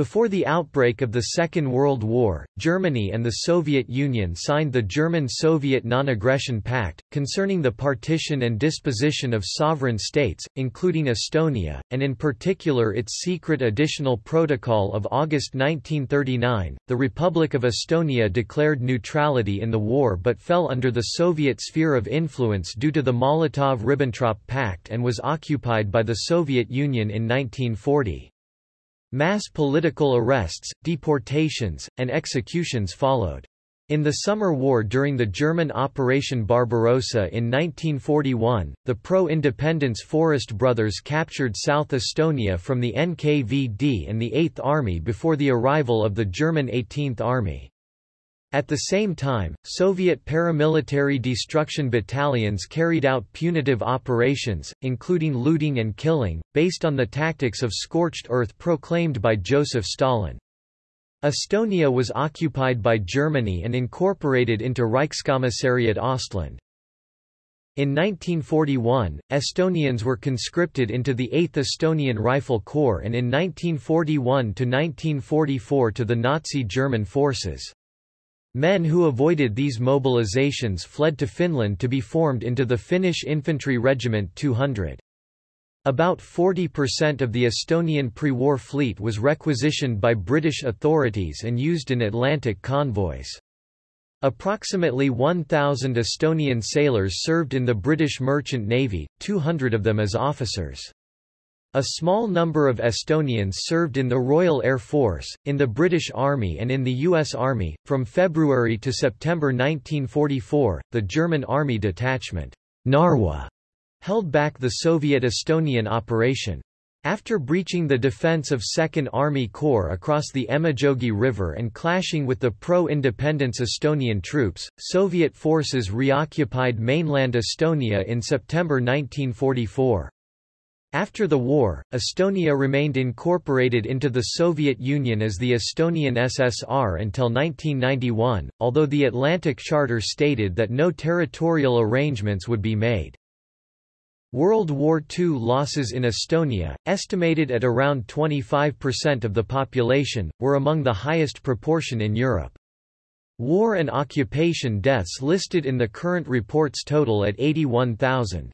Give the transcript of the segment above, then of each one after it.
Before the outbreak of the Second World War, Germany and the Soviet Union signed the German-Soviet Non-Aggression Pact, concerning the partition and disposition of sovereign states, including Estonia, and in particular its secret additional protocol of August 1939. The Republic of Estonia declared neutrality in the war but fell under the Soviet sphere of influence due to the Molotov-Ribbentrop Pact and was occupied by the Soviet Union in 1940. Mass political arrests, deportations, and executions followed. In the Summer War during the German Operation Barbarossa in 1941, the pro-independence Forest brothers captured South Estonia from the NKVD and the 8th Army before the arrival of the German 18th Army. At the same time, Soviet paramilitary destruction battalions carried out punitive operations, including looting and killing, based on the tactics of scorched earth proclaimed by Joseph Stalin. Estonia was occupied by Germany and incorporated into Reichskommissariat Ostland. In 1941, Estonians were conscripted into the 8th Estonian Rifle Corps and in 1941–1944 to the Nazi German forces. Men who avoided these mobilizations fled to Finland to be formed into the Finnish Infantry Regiment 200. About 40% of the Estonian pre-war fleet was requisitioned by British authorities and used in Atlantic convoys. Approximately 1,000 Estonian sailors served in the British Merchant Navy, 200 of them as officers. A small number of Estonians served in the Royal Air Force, in the British Army and in the U.S. Army. From February to September 1944, the German Army Detachment Narwa held back the Soviet Estonian operation. After breaching the defense of 2nd Army Corps across the Emajogi River and clashing with the pro-independence Estonian troops, Soviet forces reoccupied mainland Estonia in September 1944. After the war, Estonia remained incorporated into the Soviet Union as the Estonian SSR until 1991, although the Atlantic Charter stated that no territorial arrangements would be made. World War II losses in Estonia, estimated at around 25% of the population, were among the highest proportion in Europe. War and occupation deaths listed in the current reports total at 81,000.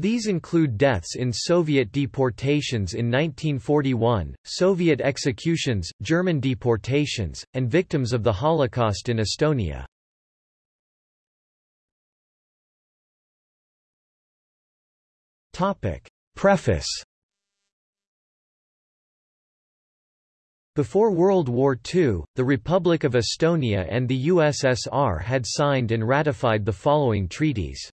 These include deaths in Soviet deportations in 1941, Soviet executions, German deportations, and victims of the Holocaust in Estonia. Preface Before World War II, the Republic of Estonia and the USSR had signed and ratified the following treaties.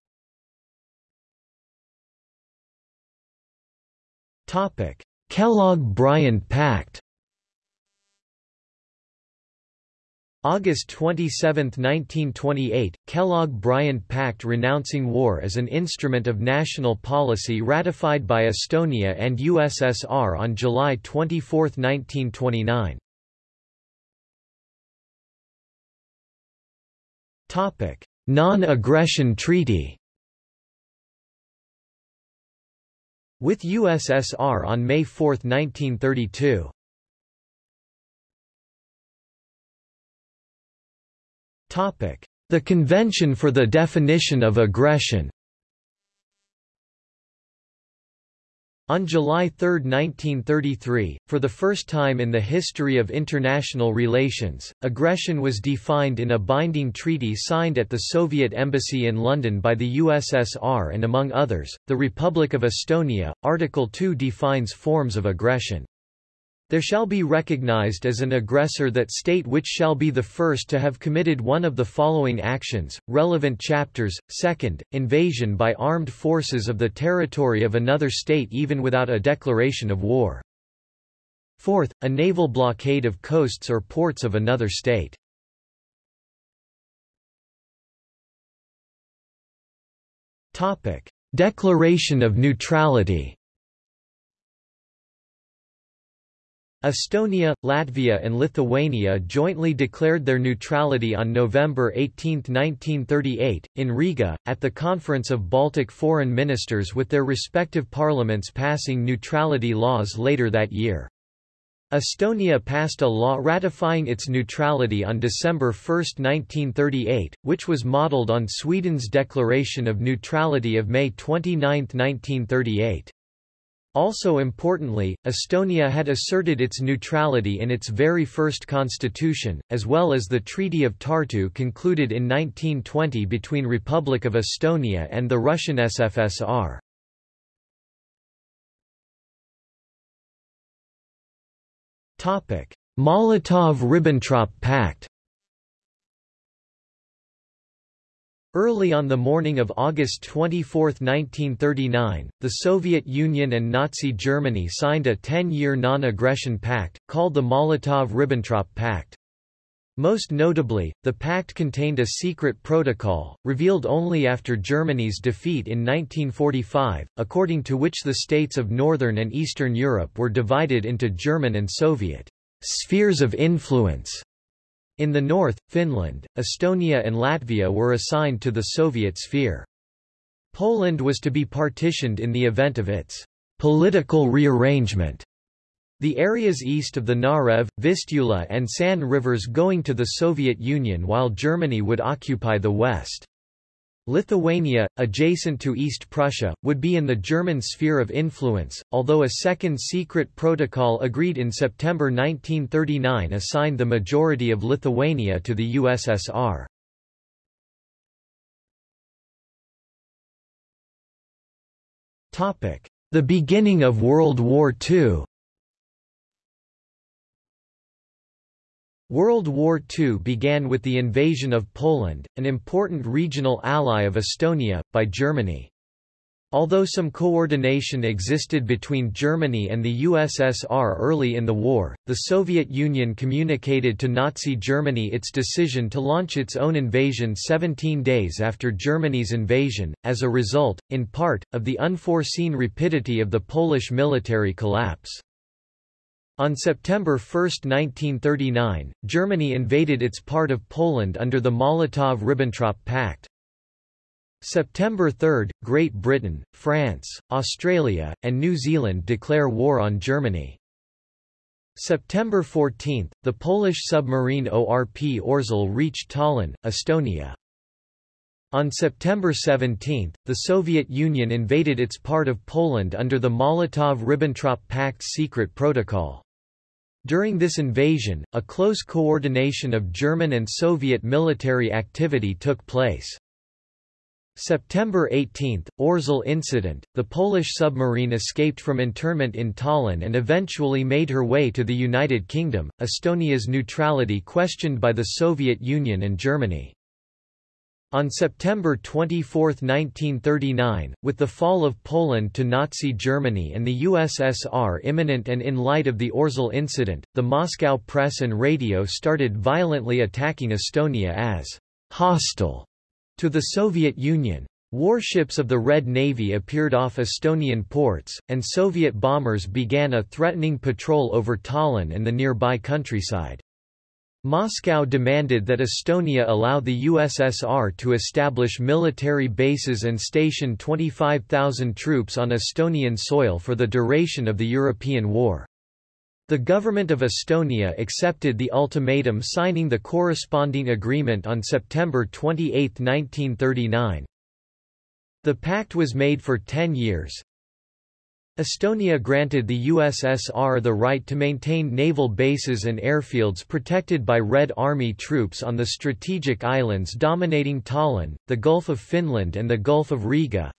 Kellogg-Briand Pact August 27, 1928, Kellogg-Briand Pact renouncing war as an instrument of national policy ratified by Estonia and USSR on July 24, 1929. Non-aggression treaty with USSR on May 4, 1932. The Convention for the Definition of Aggression On July 3, 1933, for the first time in the history of international relations, aggression was defined in a binding treaty signed at the Soviet Embassy in London by the USSR and among others, the Republic of Estonia. Article 2 defines forms of aggression. There shall be recognized as an aggressor that state which shall be the first to have committed one of the following actions, relevant chapters, second, invasion by armed forces of the territory of another state even without a declaration of war. Fourth, a naval blockade of coasts or ports of another state. Declaration of neutrality Estonia, Latvia and Lithuania jointly declared their neutrality on November 18, 1938, in Riga, at the Conference of Baltic Foreign Ministers with their respective parliaments passing neutrality laws later that year. Estonia passed a law ratifying its neutrality on December 1, 1938, which was modelled on Sweden's declaration of neutrality of May 29, 1938. Also importantly, Estonia had asserted its neutrality in its very first constitution, as well as the Treaty of Tartu concluded in 1920 between Republic of Estonia and the Russian SFSR. Molotov–Ribbentrop Pact Early on the morning of August 24, 1939, the Soviet Union and Nazi Germany signed a 10-year non-aggression pact, called the Molotov–Ribbentrop Pact. Most notably, the pact contained a secret protocol, revealed only after Germany's defeat in 1945, according to which the states of Northern and Eastern Europe were divided into German and Soviet spheres of influence. In the north, Finland, Estonia and Latvia were assigned to the Soviet sphere. Poland was to be partitioned in the event of its political rearrangement the areas east of the Narev, Vistula and San rivers going to the Soviet Union while Germany would occupy the west. Lithuania, adjacent to East Prussia, would be in the German sphere of influence, although a second secret protocol agreed in September 1939 assigned the majority of Lithuania to the USSR. The beginning of World War II World War II began with the invasion of Poland, an important regional ally of Estonia, by Germany. Although some coordination existed between Germany and the USSR early in the war, the Soviet Union communicated to Nazi Germany its decision to launch its own invasion 17 days after Germany's invasion, as a result, in part, of the unforeseen rapidity of the Polish military collapse. On September 1, 1939, Germany invaded its part of Poland under the Molotov–Ribbentrop Pact. September 3, Great Britain, France, Australia, and New Zealand declare war on Germany. September 14, the Polish submarine ORP Orzel reached Tallinn, Estonia. On September 17, the Soviet Union invaded its part of Poland under the Molotov–Ribbentrop Pact's secret protocol. During this invasion, a close coordination of German and Soviet military activity took place. September 18, Orzel incident, the Polish submarine escaped from internment in Tallinn and eventually made her way to the United Kingdom, Estonia's neutrality questioned by the Soviet Union and Germany. On September 24, 1939, with the fall of Poland to Nazi Germany and the USSR imminent and in light of the Orzel incident, the Moscow press and radio started violently attacking Estonia as hostile to the Soviet Union. Warships of the Red Navy appeared off Estonian ports, and Soviet bombers began a threatening patrol over Tallinn and the nearby countryside. Moscow demanded that Estonia allow the USSR to establish military bases and station 25,000 troops on Estonian soil for the duration of the European War. The government of Estonia accepted the ultimatum signing the corresponding agreement on September 28, 1939. The pact was made for 10 years, Estonia granted the USSR the right to maintain naval bases and airfields protected by Red Army troops on the strategic islands dominating Tallinn, the Gulf of Finland and the Gulf of Riga.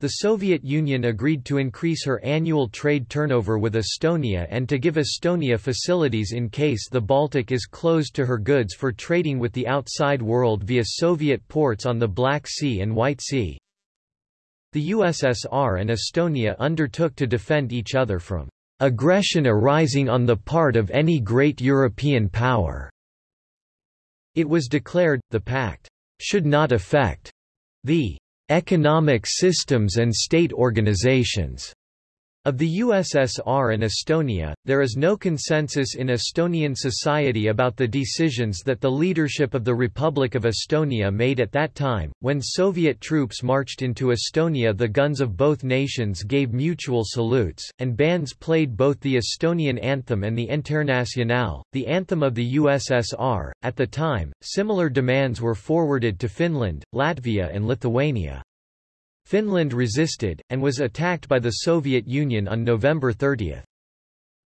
The Soviet Union agreed to increase her annual trade turnover with Estonia and to give Estonia facilities in case the Baltic is closed to her goods for trading with the outside world via Soviet ports on the Black Sea and White Sea. The USSR and Estonia undertook to defend each other from aggression arising on the part of any great European power. It was declared, the pact should not affect the economic systems and state organizations Of the USSR and Estonia, there is no consensus in Estonian society about the decisions that the leadership of the Republic of Estonia made at that time. When Soviet troops marched into Estonia, the guns of both nations gave mutual salutes, and bands played both the Estonian anthem and the Internationale, the anthem of the USSR. At the time, similar demands were forwarded to Finland, Latvia, and Lithuania. Finland resisted, and was attacked by the Soviet Union on November 30.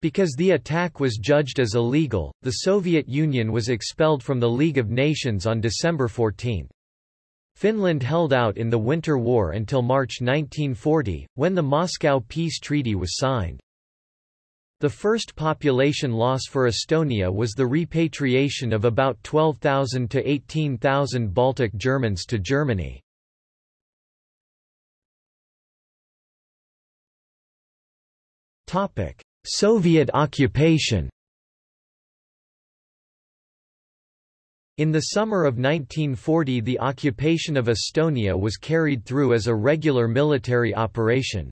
Because the attack was judged as illegal, the Soviet Union was expelled from the League of Nations on December 14. Finland held out in the Winter War until March 1940, when the Moscow Peace Treaty was signed. The first population loss for Estonia was the repatriation of about 12,000 to 18,000 Baltic Germans to Germany. Topic: Soviet occupation. In the summer of 1940 the occupation of Estonia was carried through as a regular military operation.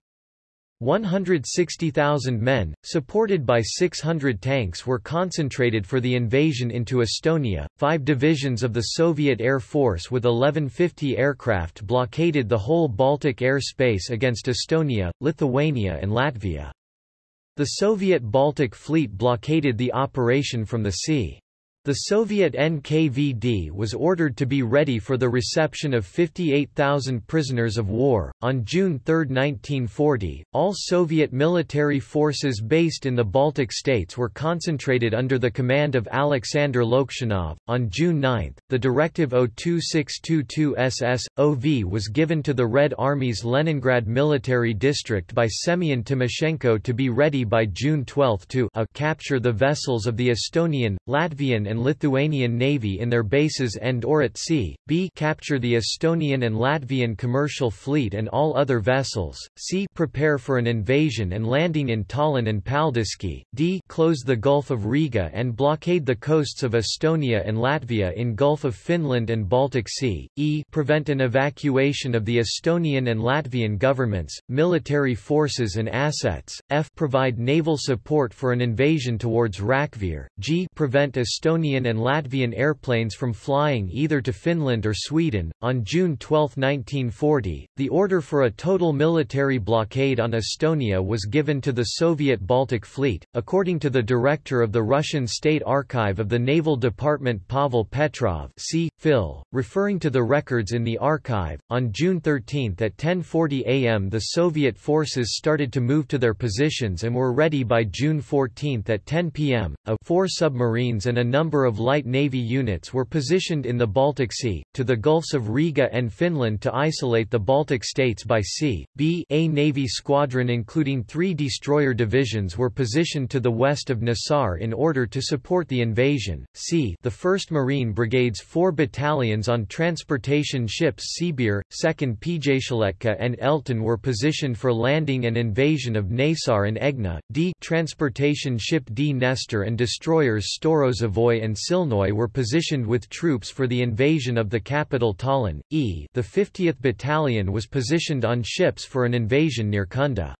160,000 men, supported by 600 tanks were concentrated for the invasion into Estonia. Five divisions of the Soviet Air Force with 1150 aircraft blockaded the whole Baltic air space against Estonia, Lithuania and Latvia. The Soviet Baltic Fleet blockaded the operation from the sea. The Soviet NKVD was ordered to be ready for the reception of 58,000 prisoners of war. On June 3, 1940, all Soviet military forces based in the Baltic states were concentrated under the command of Alexander Loktionov. On June 9, the Directive 02622 SS OV was given to the Red Army's Leningrad military district by Semyon Timoshenko to be ready by June 12 to a capture the vessels of the Estonian, Latvian, and and Lithuanian Navy in their bases and or at sea, b capture the Estonian and Latvian commercial fleet and all other vessels, c prepare for an invasion and landing in Tallinn and Paldiski, d close the Gulf of Riga and blockade the coasts of Estonia and Latvia in Gulf of Finland and Baltic Sea, e prevent an evacuation of the Estonian and Latvian governments, military forces and assets, f provide naval support for an invasion towards Rakvere, g prevent Estonian Estonian and Latvian airplanes from flying either to Finland or Sweden. On June 12, 1940, the order for a total military blockade on Estonia was given to the Soviet Baltic Fleet, according to the director of the Russian State Archive of the Naval Department Pavel Petrov see, Phil, referring to the records in the archive. On June 13 at 10.40 am the Soviet forces started to move to their positions and were ready by June 14 at 10 pm. A four submarines and a number number of light navy units were positioned in the Baltic Sea, to the Gulfs of Riga and Finland to isolate the Baltic states by sea. B A Navy squadron including three destroyer divisions were positioned to the west of Naissaar in order to support the invasion. C the 1st Marine Brigade's four battalions on transportation ships Sibir, 2nd Pjatiletka and Elton were positioned for landing and invasion of Naissaar and Aegna. D transportation ship Dnestr and destroyers Storozhevoy and Silnoy were positioned with troops for the invasion of the capital Tallinn. E the 50th Battalion was positioned on ships for an invasion near Kunda.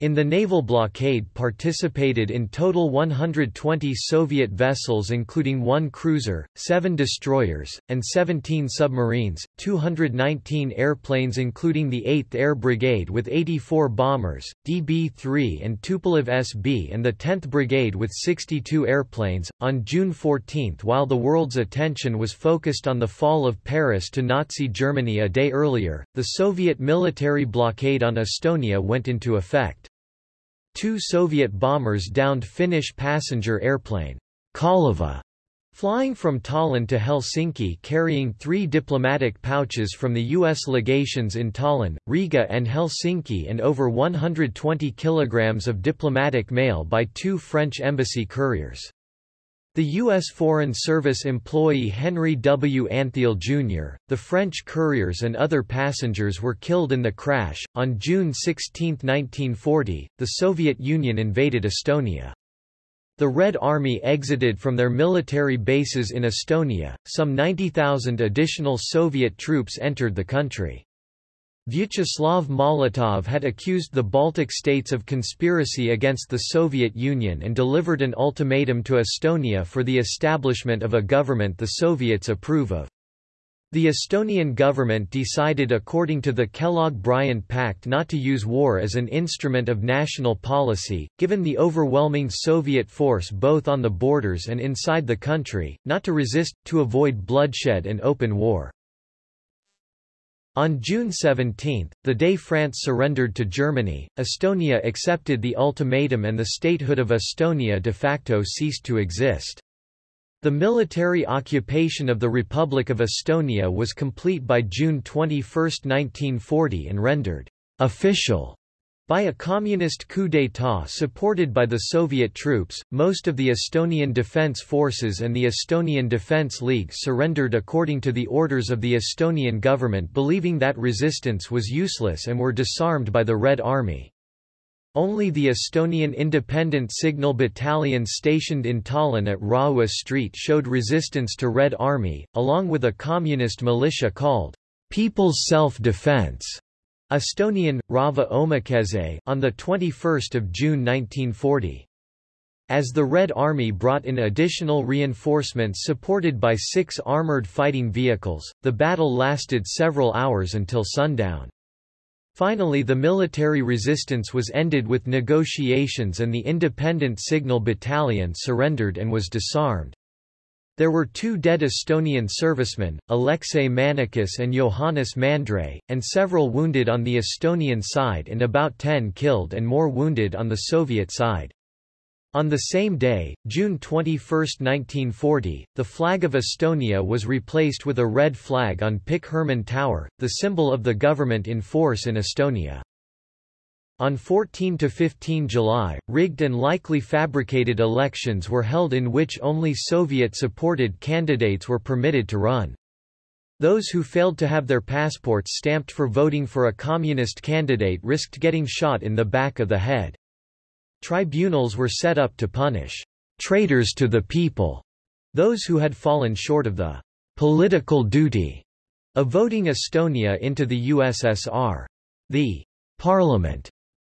In the naval blockade participated in total 120 Soviet vessels including one cruiser, seven destroyers, and 17 submarines, 219 airplanes including the 8th Air Brigade with 84 bombers, DB-3 and Tupolev SB and the 10th Brigade with 62 airplanes. On June 14 while the world's attention was focused on the fall of Paris to Nazi Germany a day earlier, the Soviet military blockade on Estonia went into effect. Two Soviet bombers downed Finnish passenger airplane Kaleva, flying from Tallinn to Helsinki carrying three diplomatic pouches from the U.S. legations in Tallinn, Riga and Helsinki and over 120 kilograms of diplomatic mail by two French embassy couriers. The U.S. Foreign Service employee Henry W. Antheil Jr., the French couriers and other passengers were killed in the crash. On June 16, 1940, the Soviet Union invaded Estonia. The Red Army exited from their military bases in Estonia, some 90,000 additional Soviet troops entered the country. Vyacheslav Molotov had accused the Baltic states of conspiracy against the Soviet Union and delivered an ultimatum to Estonia for the establishment of a government the Soviets approve of. The Estonian government decided according to the Kellogg-Briand Pact not to use war as an instrument of national policy, given the overwhelming Soviet force both on the borders and inside the country, not to resist, to avoid bloodshed and open war. On June 17, the day France surrendered to Germany, Estonia accepted the ultimatum and the statehood of Estonia de facto ceased to exist. The military occupation of the Republic of Estonia was complete by June 21, 1940 and rendered official by a communist coup d'état supported by the Soviet troops, most of the Estonian Defence Forces and the Estonian Defence League surrendered according to the orders of the Estonian government believing that resistance was useless and were disarmed by the Red Army. Only the Estonian Independent Signal Battalion stationed in Tallinn at Raua Street showed resistance to Red Army, along with a communist militia called People's Self-Defense Estonian, Rahva Omakaitse on 21 June 1940. As the Red Army brought in additional reinforcements supported by six armored fighting vehicles, the battle lasted several hours until sundown. Finally the military resistance was ended with negotiations and the Independent Signal Battalion surrendered and was disarmed. There were two dead Estonian servicemen, Alexei Manikis and Johannes Mandre, and several wounded on the Estonian side and about 10 killed and more wounded on the Soviet side. On the same day, June 21, 1940, the flag of Estonia was replaced with a red flag on Pikk Hermann Tower, the symbol of the government in force in Estonia. On 14 to 15 July, rigged and likely fabricated elections were held in which only Soviet-supported candidates were permitted to run. Those who failed to have their passports stamped for voting for a communist candidate risked getting shot in the back of the head. Tribunals were set up to punish traitors to the people, those who had fallen short of the political duty of voting Estonia into the USSR. The parliament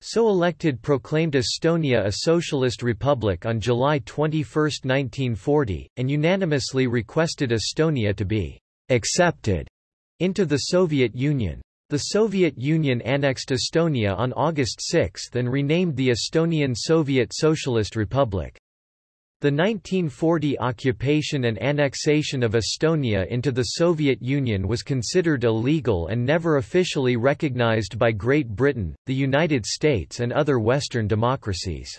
so elected proclaimed Estonia a socialist republic on July 21, 1940, and unanimously requested Estonia to be accepted into the Soviet Union. The Soviet Union annexed Estonia on August 6 and renamed the Estonian Soviet Socialist Republic. The 1940 occupation and annexation of Estonia into the Soviet Union was considered illegal and never officially recognized by Great Britain, the United States and other Western democracies.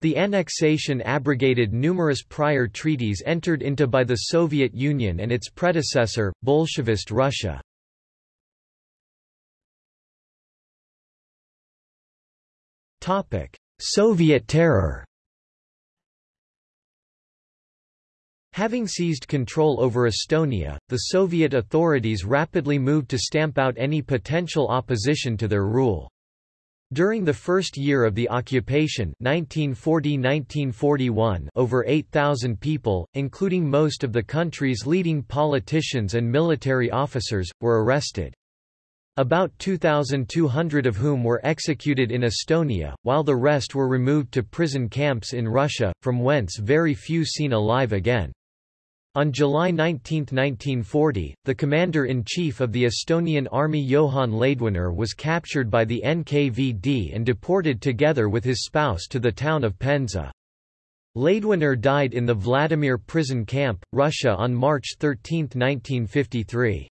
The annexation abrogated numerous prior treaties entered into by the Soviet Union and its predecessor, Bolshevist Russia. Soviet terror Having seized control over Estonia, the Soviet authorities rapidly moved to stamp out any potential opposition to their rule. During the first year of the occupation 1940–1941 over 8,000 people, including most of the country's leading politicians and military officers, were arrested. About 2,200 of whom were executed in Estonia, while the rest were removed to prison camps in Russia, from whence very few seen alive again. On July 19, 1940, the commander-in-chief of the Estonian army Johann Laidoner was captured by the NKVD and deported together with his spouse to the town of Penza. Laidoner died in the Vladimir prison camp, Russia on March 13, 1953.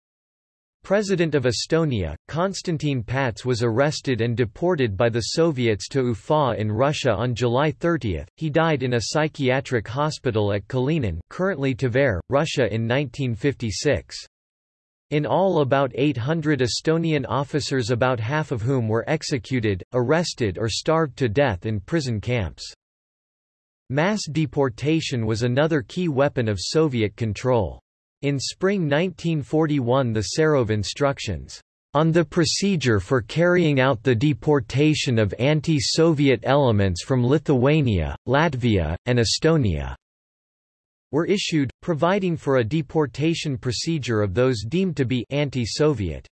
President of Estonia, Konstantin Pats was arrested and deported by the Soviets to Ufa in Russia on July 30. He died in a psychiatric hospital at Kalinin currently Tver, Russia in 1956. In all about 800 Estonian officers about half of whom were executed, arrested or starved to death in prison camps. Mass deportation was another key weapon of Soviet control. In spring 1941 the Serov Instructions on the procedure for carrying out the deportation of anti-Soviet elements from Lithuania, Latvia, and Estonia were issued, providing for a deportation procedure of those deemed to be anti-Soviet.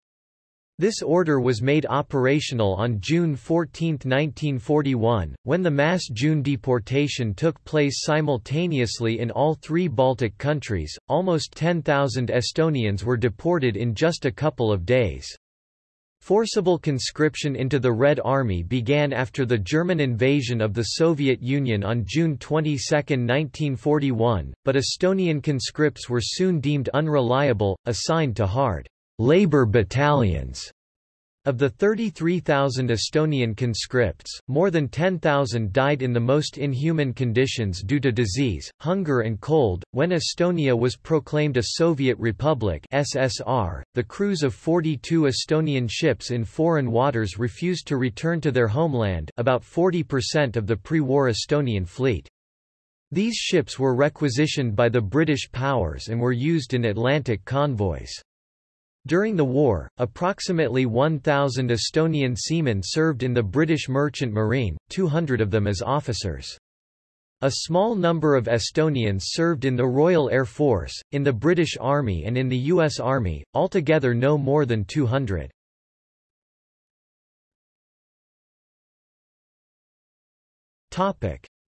This order was made operational on June 14, 1941, when the mass June deportation took place simultaneously in all three Baltic countries. Almost 10,000 Estonians were deported in just a couple of days. Forcible conscription into the Red Army began after the German invasion of the Soviet Union on June 22, 1941, but Estonian conscripts were soon deemed unreliable, assigned to hard labor battalions. Of the 33,000 Estonian conscripts, more than 10,000 died in the most inhuman conditions due to disease, hunger and cold. When Estonia was proclaimed a Soviet Republic (SSR), the crews of 42 Estonian ships in foreign waters refused to return to their homeland, about 40% of the pre-war Estonian fleet. These ships were requisitioned by the British powers and were used in Atlantic convoys. During the war, approximately 1,000 Estonian seamen served in the British Merchant Marine, 200 of them as officers. A small number of Estonians served in the Royal Air Force, in the British Army and in the U.S. Army, altogether no more than 200.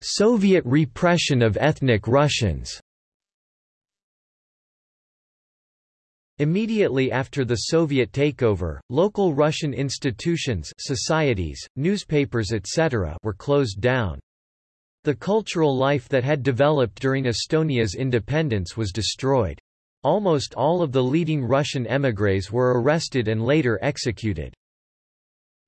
Soviet repression of ethnic Russians Immediately after the Soviet takeover, local Russian institutions societies, newspapers etc. were closed down. The cultural life that had developed during Estonia's independence was destroyed. Almost all of the leading Russian émigrés were arrested and later executed.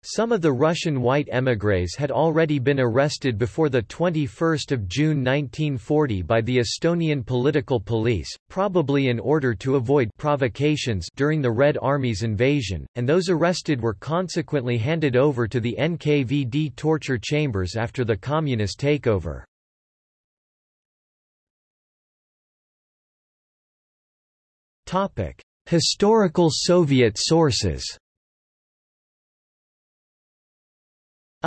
Some of the Russian white émigrés had already been arrested before 21 June 1940 by the Estonian political police, probably in order to avoid provocations during the Red Army's invasion, and those arrested were consequently handed over to the NKVD torture chambers after the communist takeover. Historical Soviet sources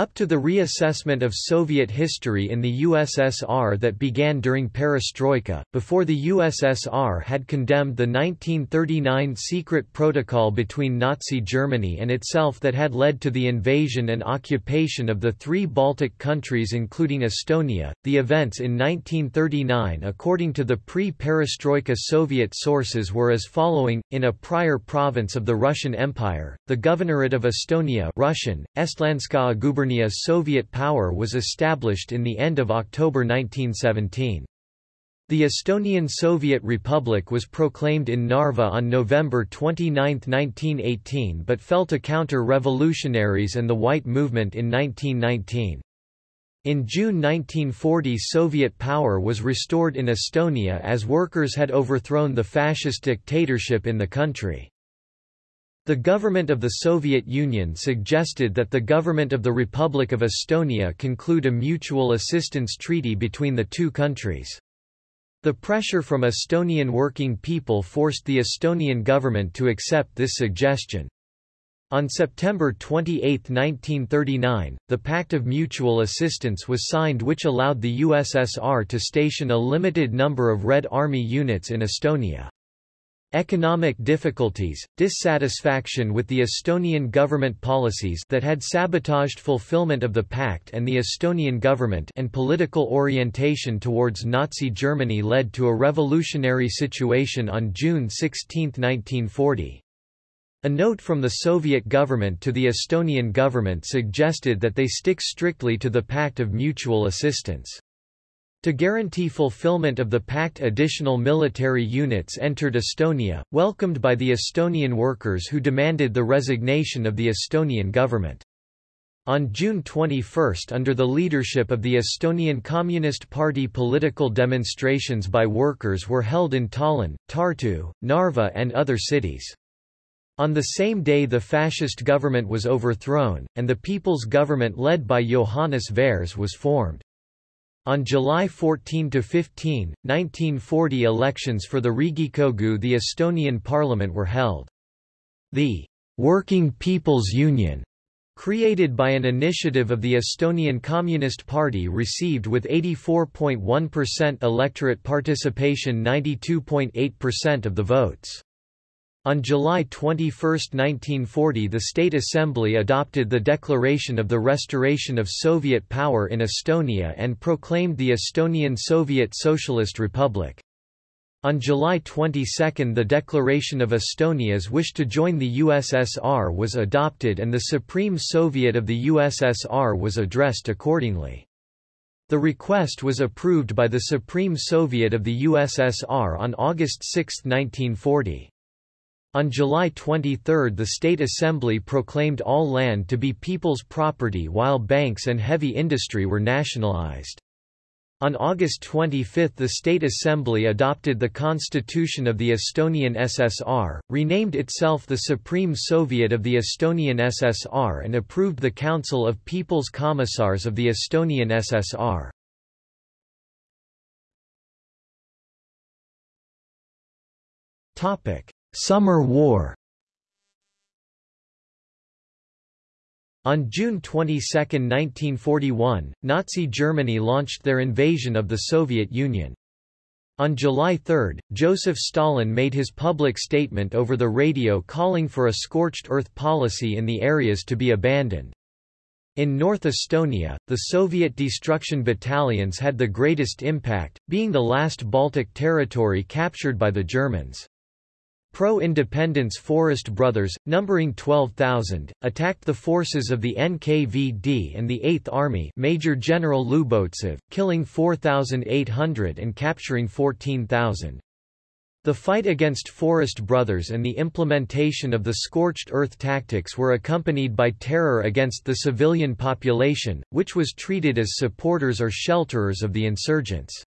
Up to the reassessment of Soviet history in the USSR that began during perestroika, before the USSR had condemned the 1939 secret protocol between Nazi Germany and itself that had led to the invasion and occupation of the three Baltic countries including Estonia, the events in 1939 according to the pre-perestroika Soviet sources were as following, in a prior province of the Russian Empire, the Governorate of Estonia Russian, Estlandskaya Soviet power was established in the end of October 1917. The Estonian Soviet Republic was proclaimed in Narva on November 29, 1918 but fell to counter-revolutionaries and the White Movement in 1919. In June 1940 Soviet power was restored in Estonia as workers had overthrown the fascist dictatorship in the country. The government of the Soviet Union suggested that the government of the Republic of Estonia conclude a mutual assistance treaty between the two countries. The pressure from Estonian working people forced the Estonian government to accept this suggestion. On September 28, 1939, the Pact of Mutual Assistance was signed which allowed the USSR to station a limited number of Red Army units in Estonia. Economic difficulties, dissatisfaction with the Estonian government policies that had sabotaged fulfillment of the pact and the Estonian government and political orientation towards Nazi Germany led to a revolutionary situation on June 16, 1940. A note from the Soviet government to the Estonian government suggested that they stick strictly to the Pact of Mutual Assistance. To guarantee fulfillment of the pact additional military units entered Estonia, welcomed by the Estonian workers who demanded the resignation of the Estonian government. On June 21 under the leadership of the Estonian Communist Party political demonstrations by workers were held in Tallinn, Tartu, Narva and other cities. On the same day the fascist government was overthrown, and the people's government led by Johannes Vares was formed. On July 14–15, 1940 elections for the Riigikogu the Estonian parliament were held. The «Working People's Union» created by an initiative of the Estonian Communist Party received with 84.1% electorate participation 92.8% of the votes. On July 21, 1940 the State Assembly adopted the Declaration of the Restoration of Soviet Power in Estonia and proclaimed the Estonian Soviet Socialist Republic. On July 22 the Declaration of Estonia's wish to join the USSR was adopted and the Supreme Soviet of the USSR was addressed accordingly. The request was approved by the Supreme Soviet of the USSR on August 6, 1940. On July 23 the State Assembly proclaimed all land to be people's property while banks and heavy industry were nationalized. On August 25 the State Assembly adopted the Constitution of the Estonian SSR, renamed itself the Supreme Soviet of the Estonian SSR and approved the Council of People's Commissars of the Estonian SSR. Topic: Summer War On June 22, 1941, Nazi Germany launched their invasion of the Soviet Union. On July 3, Joseph Stalin made his public statement over the radio calling for a scorched earth policy in the areas to be abandoned. In North Estonia, the Soviet destruction battalions had the greatest impact, being the last Baltic territory captured by the Germans. Pro-independence Forest Brothers, numbering 12,000, attacked the forces of the NKVD and the 8th Army Major General Lubovtsev, killing 4,800 and capturing 14,000. The fight against Forest Brothers and the implementation of the scorched earth tactics were accompanied by terror against the civilian population, which was treated as supporters or shelterers of the insurgents.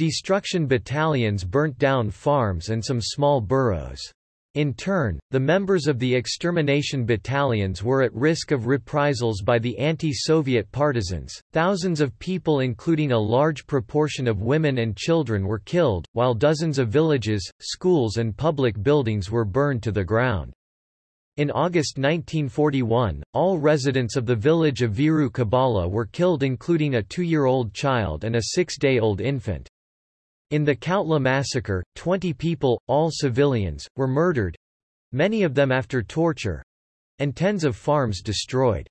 Destruction battalions burnt down farms and some small boroughs. In turn, the members of the extermination battalions were at risk of reprisals by the anti-Soviet partisans. Thousands of people including a large proportion of women and children were killed, while dozens of villages, schools and public buildings were burned to the ground. In August 1941, all residents of the village of Viru Kabala were killed including a two-year-old child and a six-day-old infant. In the Kautla massacre, 20 people, all civilians, were murdered—many of them after torture—and tens of farms destroyed.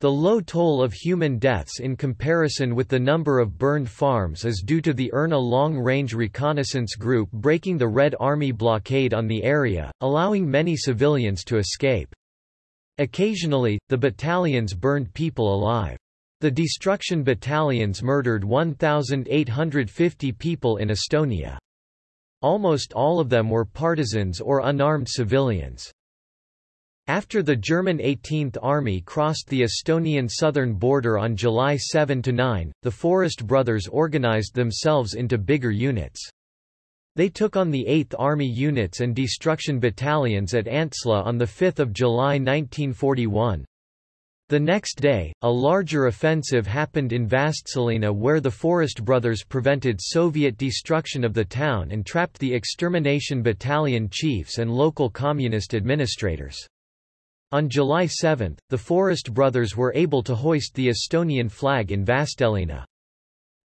The low toll of human deaths in comparison with the number of burned farms is due to the Erna long-range reconnaissance group breaking the Red Army blockade on the area, allowing many civilians to escape. Occasionally, the battalions burned people alive. The destruction battalions murdered 1,850 people in Estonia. Almost all of them were partisans or unarmed civilians. After the German 18th Army crossed the Estonian southern border on July 7–9, the Forest Brothers organized themselves into bigger units. They took on the 8th Army units and destruction battalions at Antsla on 5 July 1941. The next day, a larger offensive happened in Vastseliina where the Forest Brothers prevented Soviet destruction of the town and trapped the extermination battalion chiefs and local communist administrators. On July 7, the Forest Brothers were able to hoist the Estonian flag in Vastseliina.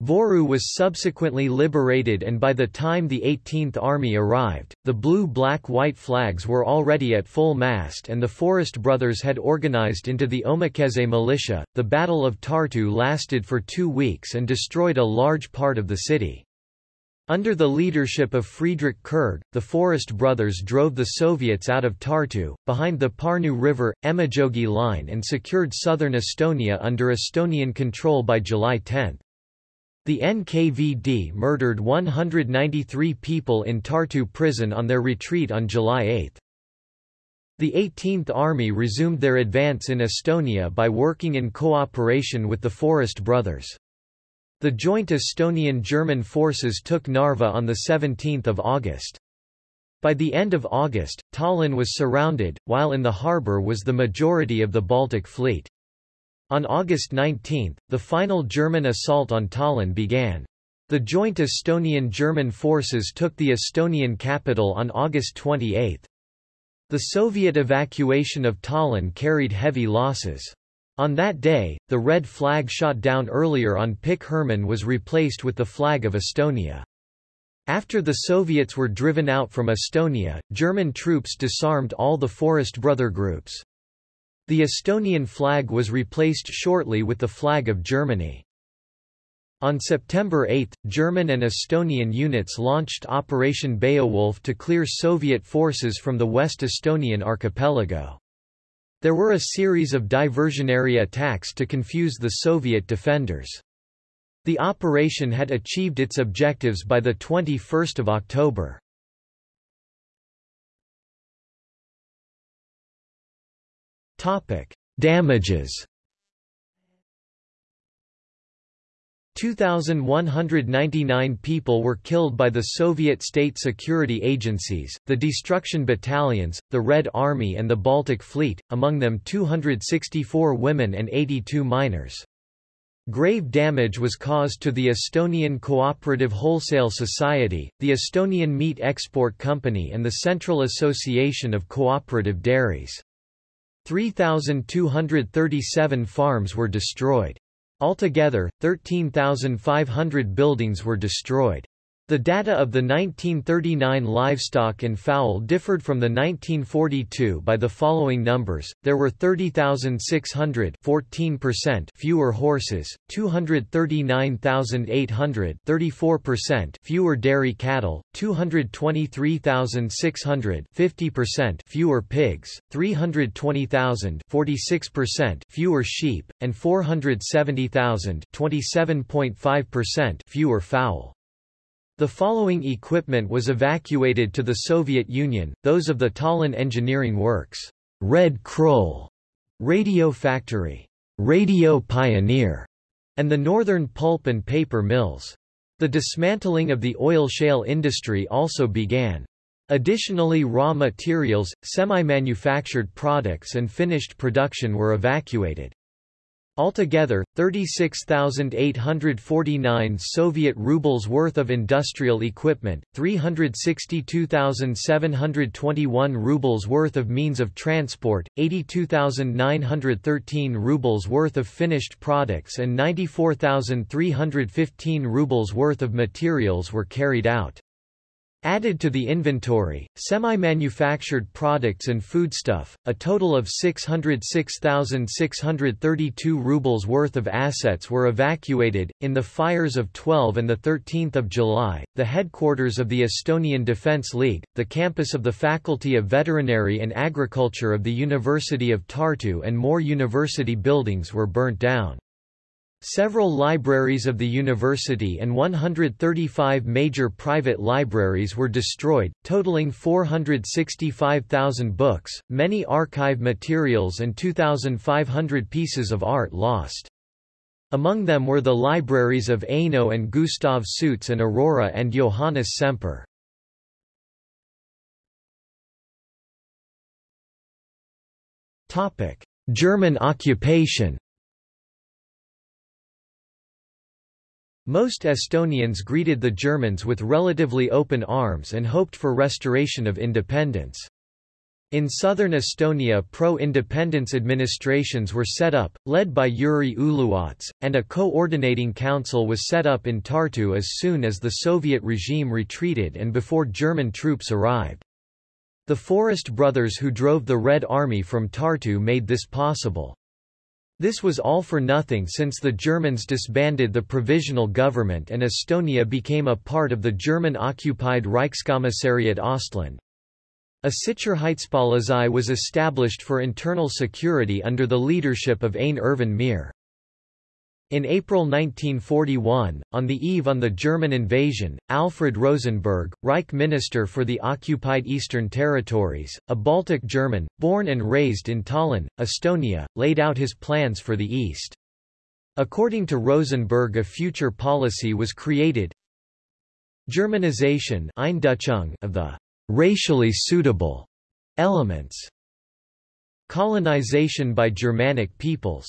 Voru was subsequently liberated and by the time the 18th Army arrived, the blue-black-white flags were already at full mast and the Forest Brothers had organized into the Omakaitse militia. The Battle of Tartu lasted for two weeks and destroyed a large part of the city. Under the leadership of Friedrich Kurg, the Forest Brothers drove the Soviets out of Tartu, behind the Parnu River, Emajogi line and secured southern Estonia under Estonian control by July 10. The NKVD murdered 193 people in Tartu prison on their retreat on July 8. The 18th Army resumed their advance in Estonia by working in cooperation with the Forest Brothers. The joint Estonian-German forces took Narva on 17 August. By the end of August, Tallinn was surrounded, while in the harbour was the majority of the Baltic Fleet. On August 19, the final German assault on Tallinn began. The joint Estonian-German forces took the Estonian capital on August 28. The Soviet evacuation of Tallinn carried heavy losses. On that day, the red flag shot down earlier on Pikk Hermann was replaced with the flag of Estonia. After the Soviets were driven out from Estonia, German troops disarmed all the Forest Brother groups. The Estonian flag was replaced shortly with the flag of Germany. On September 8, German and Estonian units launched Operation Beowulf to clear Soviet forces from the West Estonian archipelago. There were a series of diversionary attacks to confuse the Soviet defenders. The operation had achieved its objectives by 21 October. Damages 2,199 people were killed by the Soviet state security agencies, the destruction battalions, the Red Army and the Baltic Fleet, among them 264 women and 82 minors. Grave damage was caused to the Estonian Cooperative Wholesale Society, the Estonian Meat Export Company and the Central Association of Cooperative Dairies. 3,237 farms were destroyed. Altogether, 13,500 buildings were destroyed. The data of the 1939 livestock and fowl differed from the 1942 by the following numbers. There were 30,600, 14% fewer horses, 239,800, 34% fewer dairy cattle, 223,600, 50% fewer pigs, 320,000, 46% fewer sheep, and 470,000, 27.5% fewer fowl. The following equipment was evacuated to the Soviet Union, those of the Tallinn Engineering Works, Red Krull, Radio Factory, Radio Pioneer, and the Northern Pulp and Paper Mills. The dismantling of the oil shale industry also began. Additionally raw materials, semi-manufactured products and finished production were evacuated. Altogether, 36,849 Soviet rubles worth of industrial equipment, 362,721 rubles worth of means of transport, 82,913 rubles worth of finished products and 94,315 rubles worth of materials were carried out. Added to the inventory, semi-manufactured products and foodstuff, a total of 606,632 rubles worth of assets were evacuated. In the fires of 12 and 13 July, the headquarters of the Estonian Defence League, the campus of the Faculty of Veterinary and Agriculture of the University of Tartu and more university buildings were burnt down. Several libraries of the university and 135 major private libraries were destroyed, totaling 465,000 books, many archive materials and 2,500 pieces of art lost. Among them were the libraries of Aino and Gustav Suits and Aurora and Johannes Semper. German occupation Most Estonians greeted the Germans with relatively open arms and hoped for restoration of independence. In southern Estonia pro-independence administrations were set up, led by Jüri Uluots, and a coordinating council was set up in Tartu as soon as the Soviet regime retreated and before German troops arrived. The Forest brothers who drove the Red Army from Tartu made this possible. This was all for nothing since the Germans disbanded the provisional government and Estonia became a part of the German-occupied Reichskommissariat Ostland. A Sicherheitspolizei was established for internal security under the leadership of Ain Ervin Meer. In April 1941, on the eve on the German invasion, Alfred Rosenberg, Reich Minister for the occupied Eastern Territories, a Baltic German, born and raised in Tallinn, Estonia, laid out his plans for the East. According to Rosenberg a future policy was created. Germanization of the racially suitable elements. Colonization by Germanic peoples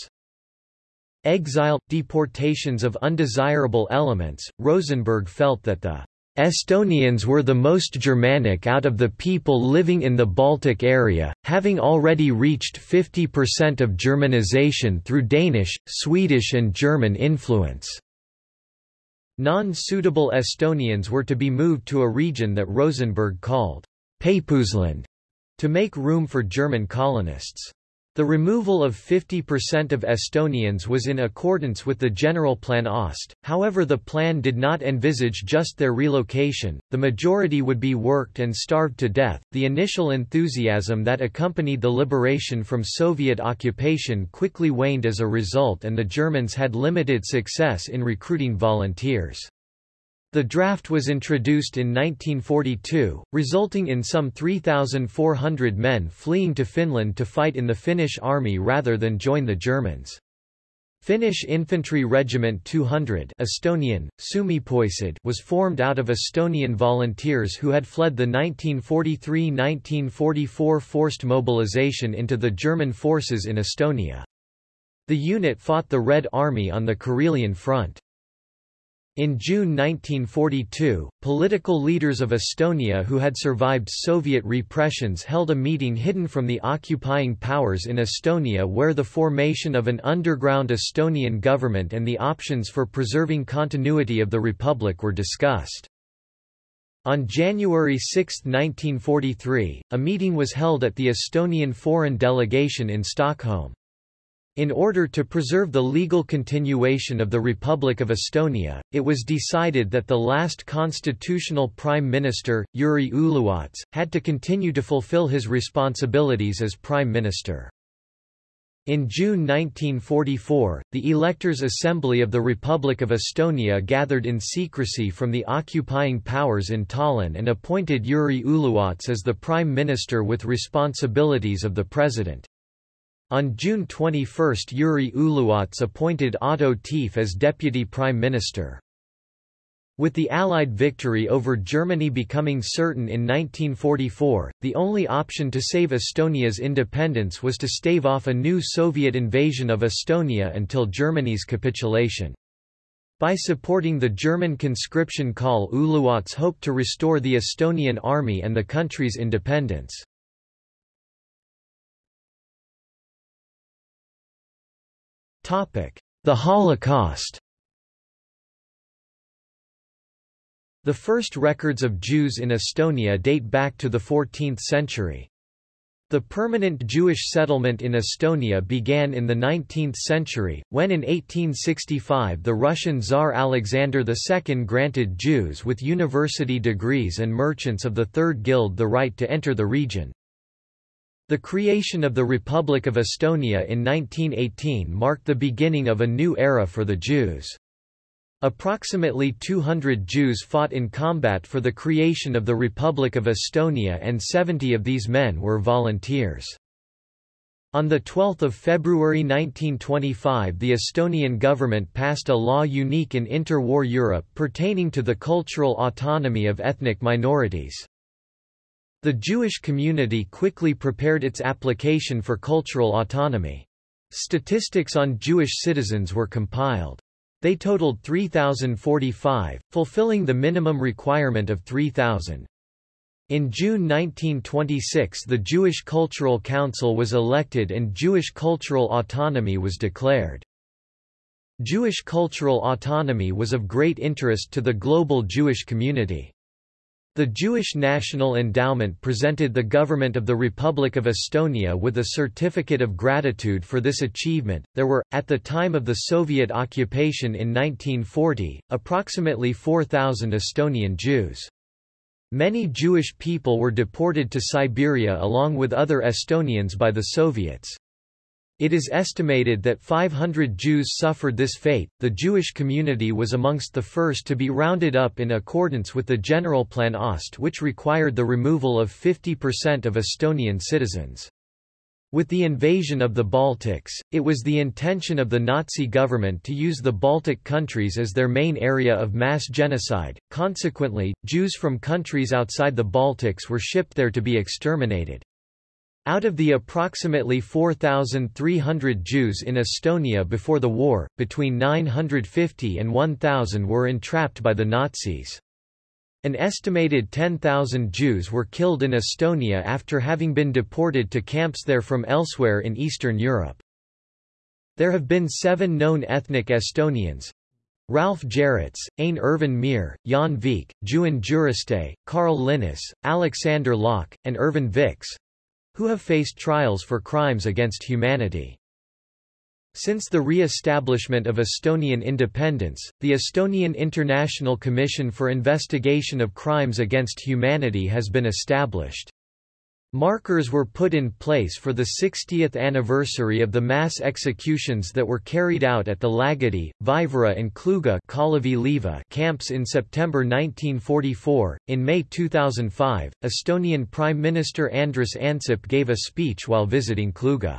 Exile – deportations of undesirable elements, Rosenberg felt that the Estonians were the most Germanic out of the people living in the Baltic area, having already reached 50% of Germanization through Danish, Swedish and German influence. Non-suitable Estonians were to be moved to a region that Rosenberg called Peipusland to make room for German colonists. The removal of 50% of Estonians was in accordance with the general plan Ost, however the plan did not envisage just their relocation, the majority would be worked and starved to death. The initial enthusiasm that accompanied the liberation from Soviet occupation quickly waned as a result and the Germans had limited success in recruiting volunteers. The draft was introduced in 1942, resulting in some 3,400 men fleeing to Finland to fight in the Finnish army rather than join the Germans. Finnish Infantry Regiment 200 Estonian, Soomepoisid was formed out of Estonian volunteers who had fled the 1943–1944 forced mobilization into the German forces in Estonia. The unit fought the Red Army on the Karelian Front. In June 1942, political leaders of Estonia who had survived Soviet repressions held a meeting hidden from the occupying powers in Estonia where the formation of an underground Estonian government and the options for preserving continuity of the republic were discussed. On January 6, 1943, a meeting was held at the Estonian foreign delegation in Stockholm. In order to preserve the legal continuation of the Republic of Estonia, it was decided that the last constitutional prime minister, Jüri Uluots, had to continue to fulfill his responsibilities as prime minister. In June 1944, the Electors' Assembly of the Republic of Estonia gathered in secrecy from the occupying powers in Tallinn and appointed Jüri Uluots as the prime minister with responsibilities of the president. On June 21 Jüri Uluots appointed Otto Tief as deputy prime minister. With the Allied victory over Germany becoming certain in 1944, the only option to save Estonia's independence was to stave off a new Soviet invasion of Estonia until Germany's capitulation. By supporting the German conscription call Uluots hoped to restore the Estonian army and the country's independence. The Holocaust The first records of Jews in Estonia date back to the 14th century. The permanent Jewish settlement in Estonia began in the 19th century, when in 1865 the Russian Tsar Alexander II granted Jews with university degrees and merchants of the Third Guild the right to enter the region. The creation of the Republic of Estonia in 1918 marked the beginning of a new era for the Jews. Approximately 200 Jews fought in combat for the creation of the Republic of Estonia and 70 of these men were volunteers. On 12 February 1925 the Estonian government passed a law unique in interwar Europe pertaining to the cultural autonomy of ethnic minorities. The Jewish community quickly prepared its application for cultural autonomy. Statistics on Jewish citizens were compiled. They totaled 3,045, fulfilling the minimum requirement of 3,000. In June 1926 the Jewish Cultural Council was elected and Jewish cultural autonomy was declared. Jewish cultural autonomy was of great interest to the global Jewish community. The Jewish National Endowment presented the government of the Republic of Estonia with a certificate of gratitude for this achievement. There were, at the time of the Soviet occupation in 1940, approximately 4,000 Estonian Jews. Many Jewish people were deported to Siberia along with other Estonians by the Soviets. It is estimated that 500 Jews suffered this fate. The Jewish community was amongst the first to be rounded up in accordance with the Generalplan Ost, which required the removal of 50% of Estonian citizens. With the invasion of the Baltics, it was the intention of the Nazi government to use the Baltic countries as their main area of mass genocide. Consequently, Jews from countries outside the Baltics were shipped there to be exterminated. Out of the approximately 4,300 Jews in Estonia before the war, between 950 and 1,000 were entrapped by the Nazis. An estimated 10,000 Jews were killed in Estonia after having been deported to camps there from elsewhere in Eastern Europe. There have been seven known ethnic Estonians, Ralph Jerets, Ain Irvin Mir, Jaan Viik, Juhan Juriste, Karl Linnas, Aleksander Laak, and Irvin Viks—who have faced trials for crimes against humanity. Since the re-establishment of Estonian independence, the Estonian International Commission for Investigation of Crimes Against Humanity has been established. Markers were put in place for the 60th anniversary of the mass executions that were carried out at the Lagedi, Vaivara and Kluga camps in September 1944. In May 2005, Estonian Prime Minister Andrus Ansip gave a speech while visiting Kluga.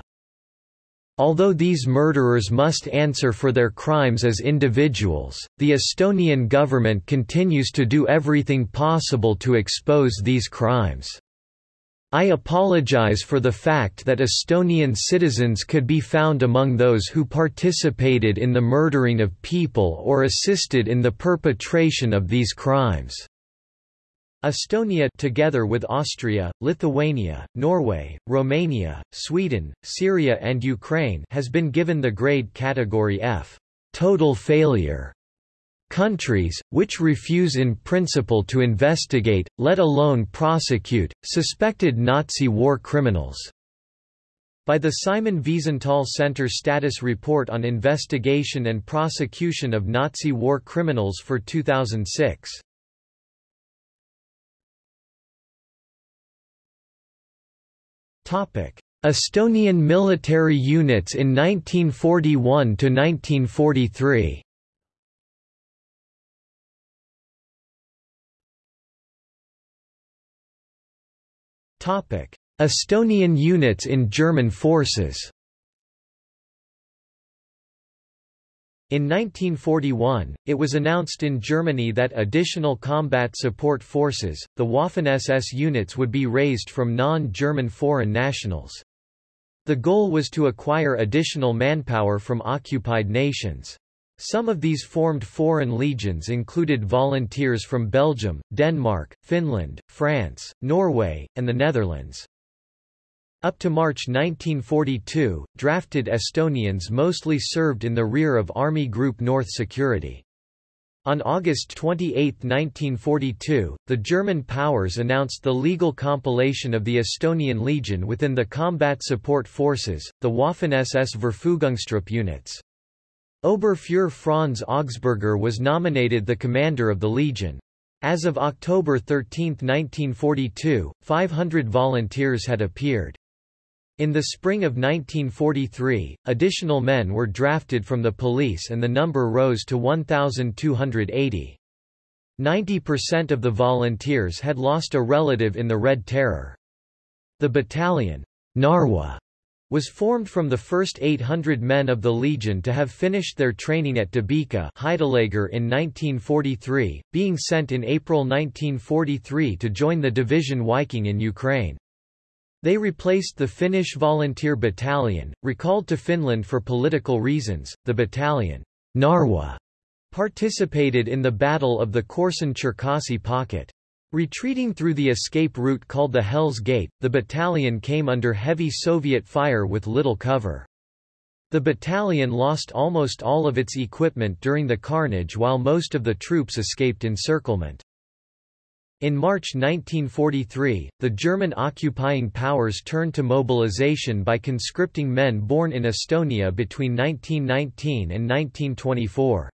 Although these murderers must answer for their crimes as individuals, the Estonian government continues to do everything possible to expose these crimes. I apologize for the fact that Estonian citizens could be found among those who participated in the murdering of people or assisted in the perpetration of these crimes. Estonia together with Austria, Lithuania, Norway, Romania, Sweden, Syria and Ukraine has been given the grade category F total failure. Countries, which refuse in principle to investigate, let alone prosecute, suspected Nazi war criminals. By the Simon Wiesenthal Center Status Report on Investigation and Prosecution of Nazi War Criminals for 2006. Topic: Estonian military units in 1941 to 1943. Estonian units in German forces. In 1941, it was announced in Germany that additional combat support forces, the Waffen-SS units would be raised from non-German foreign nationals. The goal was to acquire additional manpower from occupied nations. Some of these formed foreign legions included volunteers from Belgium, Denmark, Finland, France, Norway, and the Netherlands. Up to March 1942, drafted Estonians mostly served in the rear of Army Group North Security. On August 28, 1942, the German powers announced the legal compilation of the Estonian Legion within the Combat Support Forces, the Waffen-SS Verfügungstruppe units. Oberfuhrer Franz Augsburger was nominated the commander of the Legion. As of October 13, 1942, 500 volunteers had appeared. In the spring of 1943, additional men were drafted from the police and the number rose to 1,280. 90% of the volunteers had lost a relative in the Red Terror. The battalion, Narwa, was formed from the first 800 men of the Legion to have finished their training at Debeka in 1943, being sent in April 1943 to join the Division Viking in Ukraine. They replaced the Finnish Volunteer Battalion, recalled to Finland for political reasons. The battalion, Narwa, participated in the Battle of the Korsun-Cherkasy Pocket. Retreating through the escape route called the Hell's Gate, the battalion came under heavy Soviet fire with little cover. The battalion lost almost all of its equipment during the carnage while most of the troops escaped encirclement. In March 1943, the German occupying powers turned to mobilization by conscripting men born in Estonia between 1919 and 1924.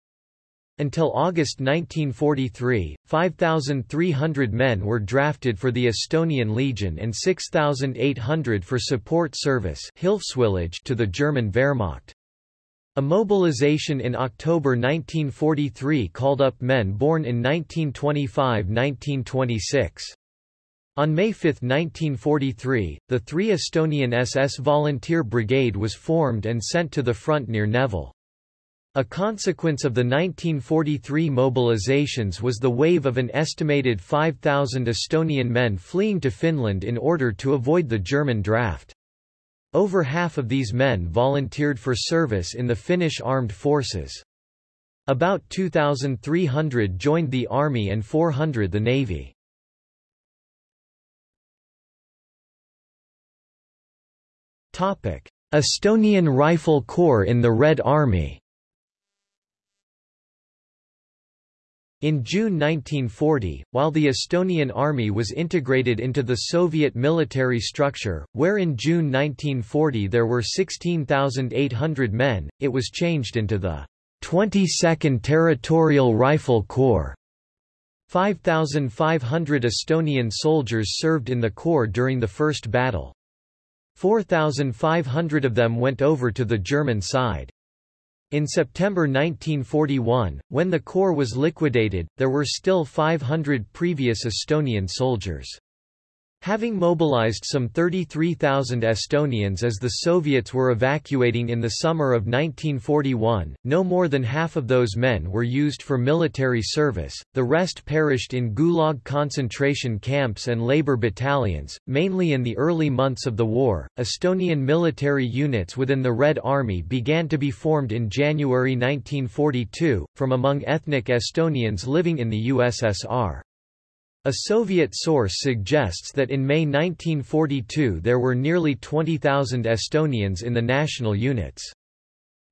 Until August 1943, 5,300 men were drafted for the Estonian Legion and 6,800 for support service to the German Wehrmacht. A mobilization in October 1943 called up men born in 1925–1926. On May 5, 1943, the 3 Estonian SS Volunteer Brigade was formed and sent to the front near Nevel. A consequence of the 1943 mobilizations was the wave of an estimated 5,000 Estonian men fleeing to Finland in order to avoid the German draft. Over half of these men volunteered for service in the Finnish armed forces. About 2,300 joined the army and 400 the navy. Topic: Estonian Rifle Corps in the Red Army In June 1940, while the Estonian army was integrated into the Soviet military structure, where in June 1940 there were 16,800 men, it was changed into the 22nd Territorial Rifle Corps. 5,500 Estonian soldiers served in the corps during the First Battle. 4,500 of them went over to the German side. In September 1941, when the corps was liquidated, there were still 500 previous Estonian soldiers. Having mobilized some 33,000 Estonians as the Soviets were evacuating in the summer of 1941, no more than half of those men were used for military service, the rest perished in Gulag concentration camps and labor battalions. Mainly in the early months of the war, Estonian military units within the Red Army began to be formed in January 1942, from among ethnic Estonians living in the USSR. A Soviet source suggests that in May 1942 there were nearly 20,000 Estonians in the national units.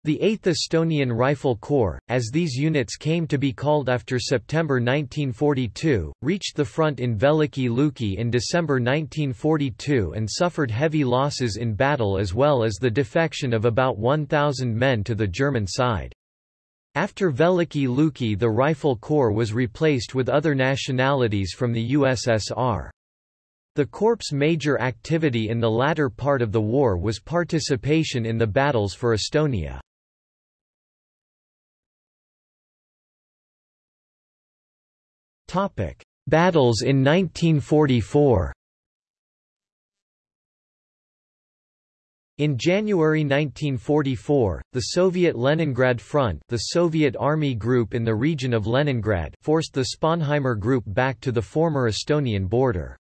The 8th Estonian Rifle Corps, as these units came to be called after September 1942, reached the front in Veliki Luki in December 1942 and suffered heavy losses in battle as well as the defection of about 1,000 men to the German side. After Veliki Luki the Rifle Corps was replaced with other nationalities from the USSR. The Corps' major activity in the latter part of the war was participation in the battles for Estonia. Battles in 1944 In January 1944, the Soviet Leningrad Front the Soviet Army Group in the region of Leningrad forced the Sponheimer Group back to the former Estonian border.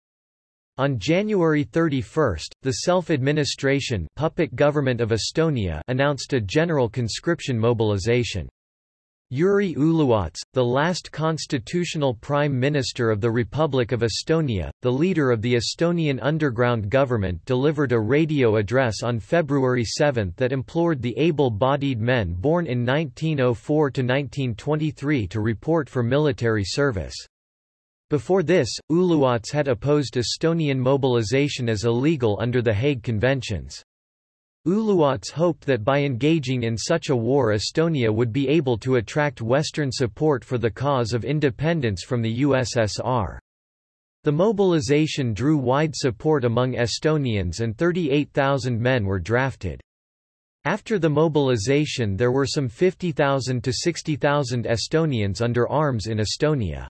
On January 31, the self-administration puppet government of Estonia announced a general conscription mobilization. Jüri Uluots, the last constitutional prime minister of the Republic of Estonia, the leader of the Estonian underground government delivered a radio address on February 7 that implored the able-bodied men born in 1904–1923 to report for military service. Before this, Uluots had opposed Estonian mobilization as illegal under the Hague Conventions. Uluots hoped that by engaging in such a war Estonia would be able to attract Western support for the cause of independence from the USSR. The mobilization drew wide support among Estonians and 38,000 men were drafted. After the mobilization there were some 50,000 to 60,000 Estonians under arms in Estonia.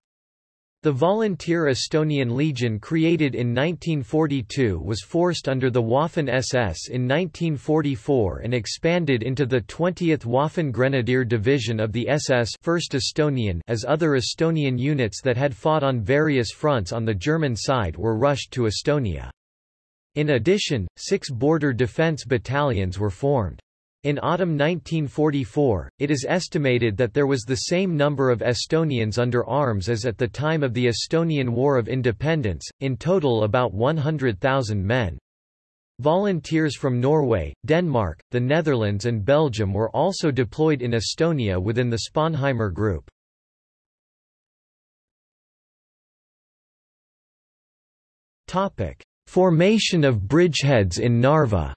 The volunteer Estonian Legion created in 1942 was forced under the Waffen-SS in 1944 and expanded into the 20th Waffen Grenadier Division of the SS 1st Estonian as other Estonian units that had fought on various fronts on the German side were rushed to Estonia. In addition, six border defense battalions were formed. In autumn 1944, it is estimated that there was the same number of Estonians under arms as at the time of the Estonian War of Independence, in total about 100,000 men. Volunteers from Norway, Denmark, the Netherlands and Belgium were also deployed in Estonia within the Sponheimer Group. Formation of bridgeheads in Narva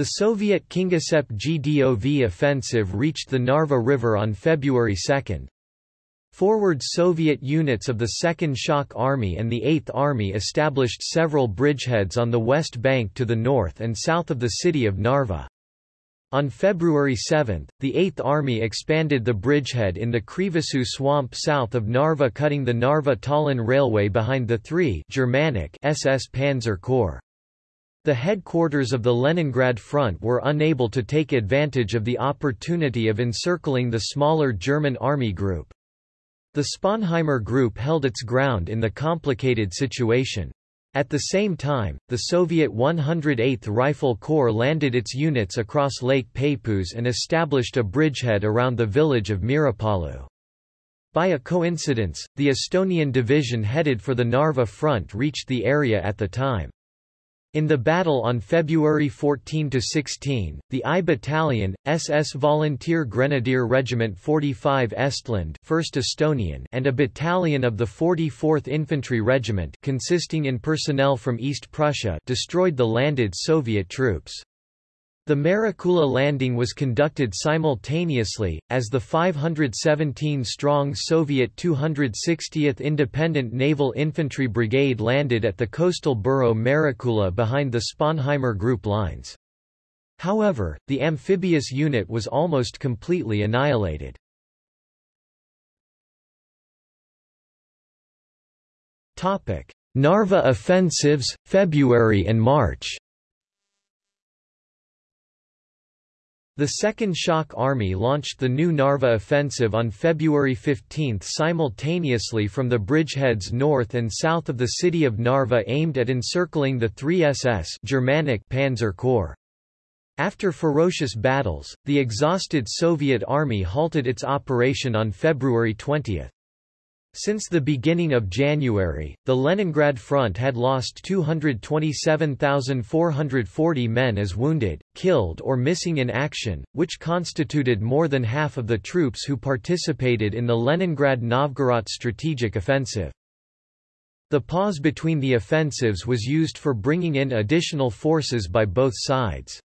The Soviet Kingisepp GDOV offensive reached the Narva River on February 2. Forward Soviet units of the 2nd Shock Army and the 8th Army established several bridgeheads on the west bank to the north and south of the city of Narva. On February 7, the 8th Army expanded the bridgehead in the Krivasoo swamp south of Narva cutting the Narva-Tallinn railway behind the 3 Germanic SS Panzer Corps. The headquarters of the Leningrad Front were unable to take advantage of the opportunity of encircling the smaller German army group. The Sponheimer Group held its ground in the complicated situation. At the same time, the Soviet 108th Rifle Corps landed its units across Lake Peipus and established a bridgehead around the village of Meerapalu. By a coincidence, the Estonian division headed for the Narva front reached the area at the time. In the battle on February 14–16, the I Battalion, SS Volunteer Grenadier Regiment 45 Estland 1st Estonian and a battalion of the 44th Infantry Regiment consisting in personnel from East Prussia destroyed the landed Soviet troops. The Mereküla landing was conducted simultaneously, as the 517-strong Soviet 260th Independent Naval Infantry Brigade landed at the coastal borough Mereküla behind the Sponheimer Group lines. However, the amphibious unit was almost completely annihilated. Narva offensives, February and March The Second Shock Army launched the new Narva offensive on February 15 simultaneously from the bridgeheads north and south of the city of Narva aimed at encircling the 3 SS Germanic Panzer Corps. After ferocious battles, the exhausted Soviet army halted its operation on February 20. Since the beginning of January, the Leningrad front had lost 227,440 men as wounded, killed or missing in action, which constituted more than half of the troops who participated in the Leningrad-Novgorod strategic offensive. The pause between the offensives was used for bringing in additional forces by both sides.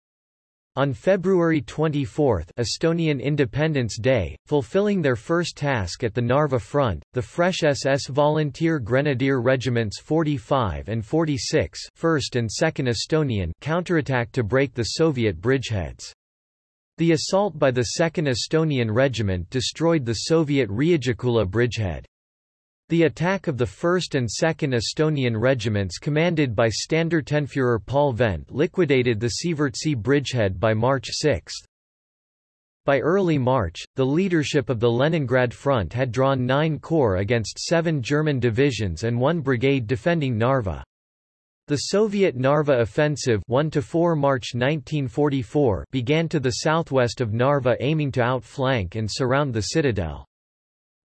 On February 24 Estonian Independence Day, fulfilling their first task at the Narva front, the fresh SS Volunteer Grenadier Regiments 45 and 46 1st and 2nd Estonian counterattacked to break the Soviet bridgeheads. The assault by the 2nd Estonian Regiment destroyed the Soviet Riigiküla bridgehead. The attack of the 1st and 2nd Estonian regiments commanded by Standartenführer Paul Vent liquidated the Siivertsi bridgehead by March 6. By early March, the leadership of the Leningrad Front had drawn nine corps against seven German divisions and one brigade defending Narva. The Soviet Narva offensive 1 March 1944 began to the southwest of Narva aiming to outflank and surround the citadel.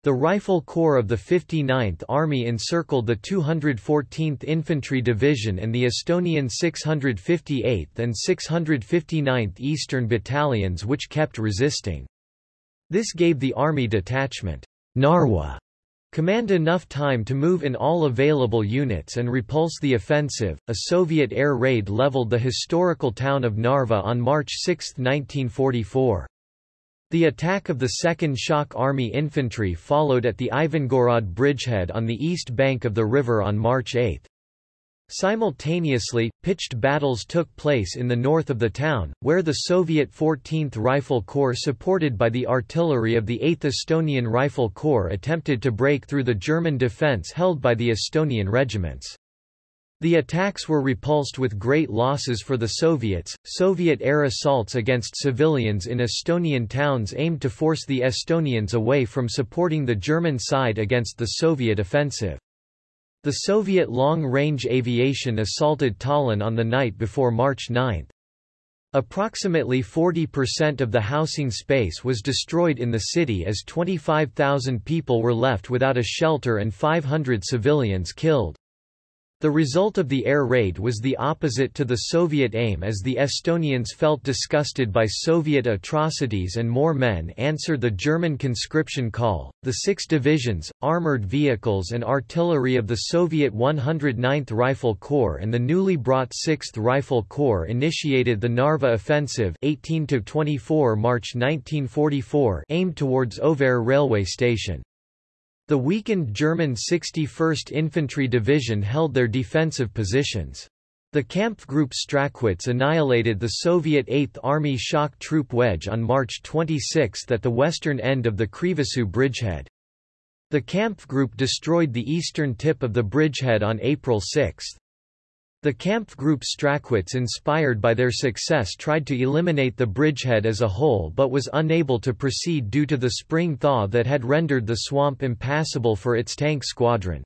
The Rifle Corps of the 59th Army encircled the 214th Infantry Division and the Estonian 658th and 659th Eastern Battalions which kept resisting. This gave the Army Detachment Narwa command enough time to move in all available units and repulse the offensive. A Soviet air raid leveled the historical town of Narva on March 6, 1944. The attack of the 2nd Shock Army Infantry followed at the Ivangorod bridgehead on the east bank of the river on March 8. Simultaneously, pitched battles took place in the north of the town, where the Soviet 14th Rifle Corps supported by the artillery of the 8th Estonian Rifle Corps attempted to break through the German defense held by the Estonian regiments. The attacks were repulsed with great losses for the Soviets. Soviet air assaults against civilians in Estonian towns aimed to force the Estonians away from supporting the German side against the Soviet offensive. The Soviet long-range aviation assaulted Tallinn on the night before March 9. Approximately 40% of the housing space was destroyed in the city as 25,000 people were left without a shelter and 500 civilians killed. The result of the air raid was the opposite to the Soviet aim as the Estonians felt disgusted by Soviet atrocities and more men answered the German conscription call. The six divisions, armored vehicles and artillery of the Soviet 109th Rifle Corps and the newly brought 6th Rifle Corps initiated the Narva Offensive 18 to 24 March 1944 aimed towards Auvere railway station. The weakened German 61st Infantry Division held their defensive positions. The Kampfgruppe Strachwitz annihilated the Soviet 8th Army shock troop wedge on March 26 at the western end of the Krivasoo bridgehead. The Kampfgruppe destroyed the eastern tip of the bridgehead on April 6. The Kampfgruppe Strachwitz inspired by their success tried to eliminate the bridgehead as a whole but was unable to proceed due to the spring thaw that had rendered the swamp impassable for its tank squadron.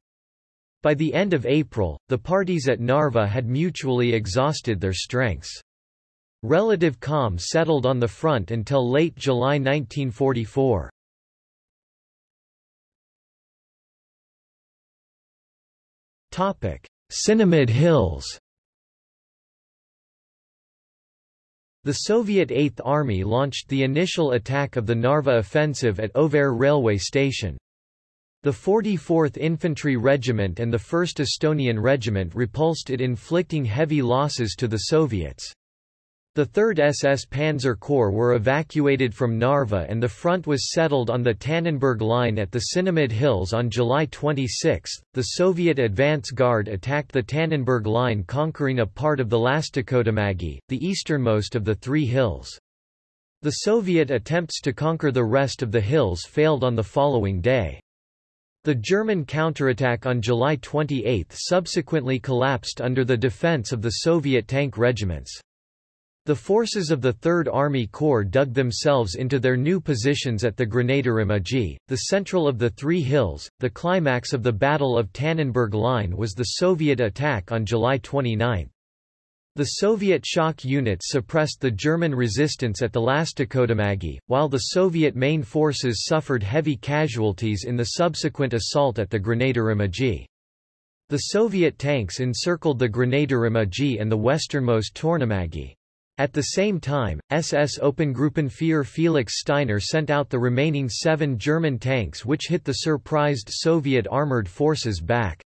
By the end of April, the parties at Narva had mutually exhausted their strengths. Relative calm settled on the front until late July 1944. Topic: Sinimäed Hills The Soviet Eighth Army launched the initial attack of the Narva offensive at Auvere railway station. The 44th Infantry Regiment and the 1st Estonian Regiment repulsed it inflicting heavy losses to the Soviets. The 3rd SS Panzer Corps were evacuated from Narva and the front was settled on the Tannenberg Line at the Sinimäed Hills on July 26. The Soviet advance guard attacked the Tannenberg Line conquering a part of the Lastekodumägi, the easternmost of the three hills. The Soviet attempts to conquer the rest of the hills failed on the following day. The German counterattack on July 28 subsequently collapsed under the defense of the Soviet tank regiments. The forces of the Third Army Corps dug themselves into their new positions at the Grenaderimägi, the central of the three hills. The climax of the Battle of Tannenberg Line was the Soviet attack on July 29. The Soviet shock units suppressed the German resistance at the Lastekodumägi, while the Soviet main forces suffered heavy casualties in the subsequent assault at the Grenaderimägi. The Soviet tanks encircled the Grenaderimägi and the westernmost Tornimägi. At the same time, SS Obergruppenführer Felix Steiner sent out the remaining seven German tanks which hit the surprised Soviet armored forces back.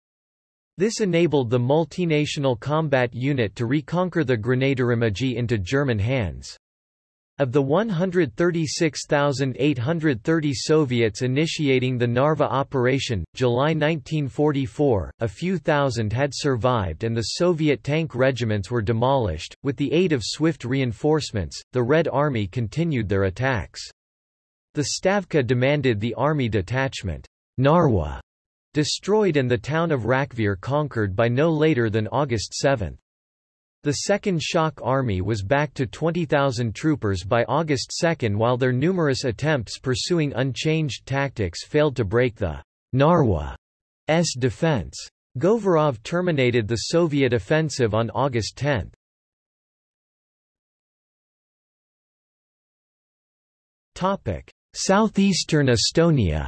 This enabled the multinational combat unit to reconquer the Grenaderimägi into German hands. Of the 136,830 Soviets initiating the Narva operation, July 1944, a few thousand had survived and the Soviet tank regiments were demolished. With the aid of swift reinforcements, the Red Army continued their attacks. The Stavka demanded the army detachment, Narwa, destroyed and the town of Rakvere conquered by no later than August 7. The Second Shock Army was back to 20,000 troopers by August 2 while their numerous attempts pursuing unchanged tactics failed to break the Narwa's defense. Govorov terminated the Soviet offensive on August 10. Southeastern Estonia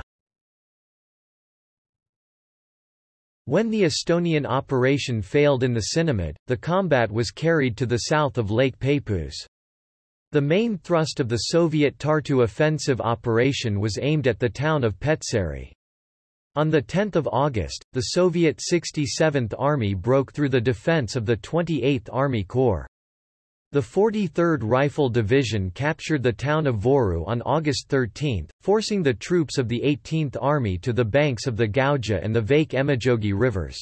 When the Estonian operation failed in the Sinimäed, the combat was carried to the south of Lake Peipus. The main thrust of the Soviet Tartu offensive operation was aimed at the town of Petseri. On 10 August, the Soviet 67th Army broke through the defense of the 28th Army Corps. The 43rd Rifle Division captured the town of Voru on August 13, forcing the troops of the 18th Army to the banks of the Gauja and the Vake Emajogi rivers.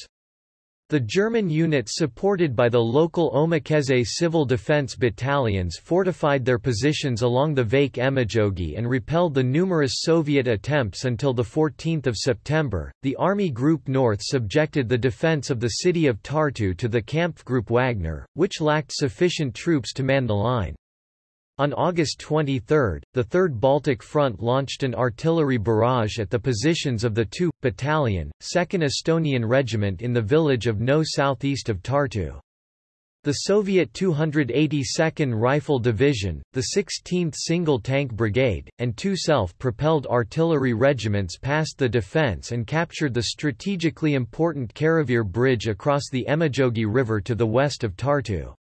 The German units supported by the local Omakaitse civil defense battalions fortified their positions along the Vaike Emajogi and repelled the numerous Soviet attempts until 14 September. The Army Group North subjected the defense of the city of Tartu to the Kampfgruppe Wagner, which lacked sufficient troops to man the line. On August 23, the 3rd Baltic Front launched an artillery barrage at the positions of the 2. Battalion, 2nd Estonian Regiment in the village of Nõo southeast of Tartu. The Soviet 282nd Rifle Division, the 16th Single Tank Brigade, and two self-propelled artillery regiments passed the defense and captured the strategically important Karavere Bridge across the Emajogi River to the west of Tartu.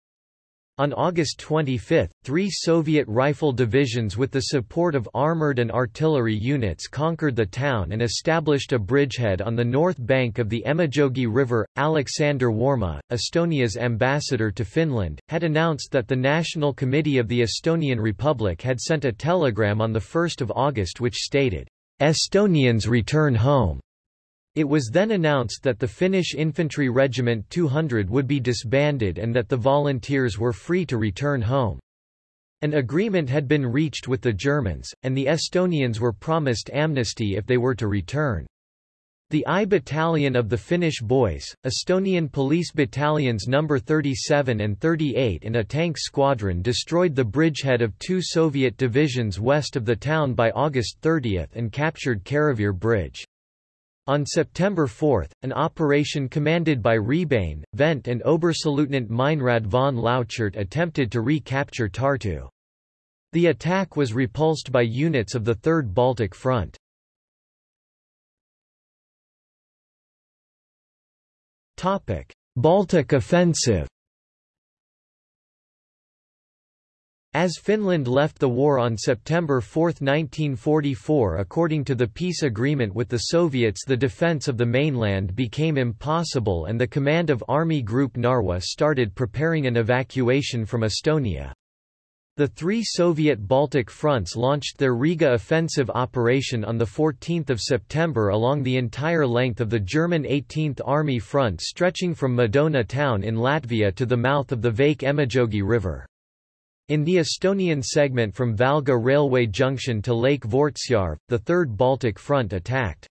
On August 25, three Soviet rifle divisions with the support of armored and artillery units conquered the town and established a bridgehead on the north bank of the Emajogi River. Alexander Warma, Estonia's ambassador to Finland, had announced that the National Committee of the Estonian Republic had sent a telegram on 1 August which stated, Estonians return home. It was then announced that the Finnish Infantry Regiment 200 would be disbanded and that the volunteers were free to return home. An agreement had been reached with the Germans, and the Estonians were promised amnesty if they were to return. The I Battalion of the Finnish Boys, Estonian Police Battalions No. 37 and 38 and a tank squadron destroyed the bridgehead of two Soviet divisions west of the town by August 30 and captured Karavere Bridge. On September 4, an operation commanded by Rebane, Vent and Oberstleutnant Meinrad von Lauchert attempted to recapture Tartu. The attack was repulsed by units of the Third Baltic Front. Baltic offensive As Finland left the war on September 4, 1944 according to the peace agreement with the Soviets the defense of the mainland became impossible and the command of Army Group Narwa started preparing an evacuation from Estonia. The three Soviet Baltic fronts launched their Riga offensive operation on 14 September along the entire length of the German 18th Army front stretching from Madona town in Latvia to the mouth of the Vake Emajogi River. In the Estonian segment from Valga railway junction to Lake Vortsjarv, the Third Baltic Front attacked.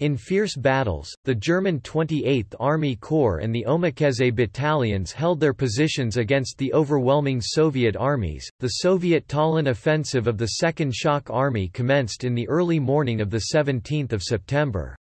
In fierce battles, the German 28th Army Corps and the Omakaitse battalions held their positions against the overwhelming Soviet armies. The Soviet Tallinn offensive of the Second Shock Army commenced in the early morning of 17 September.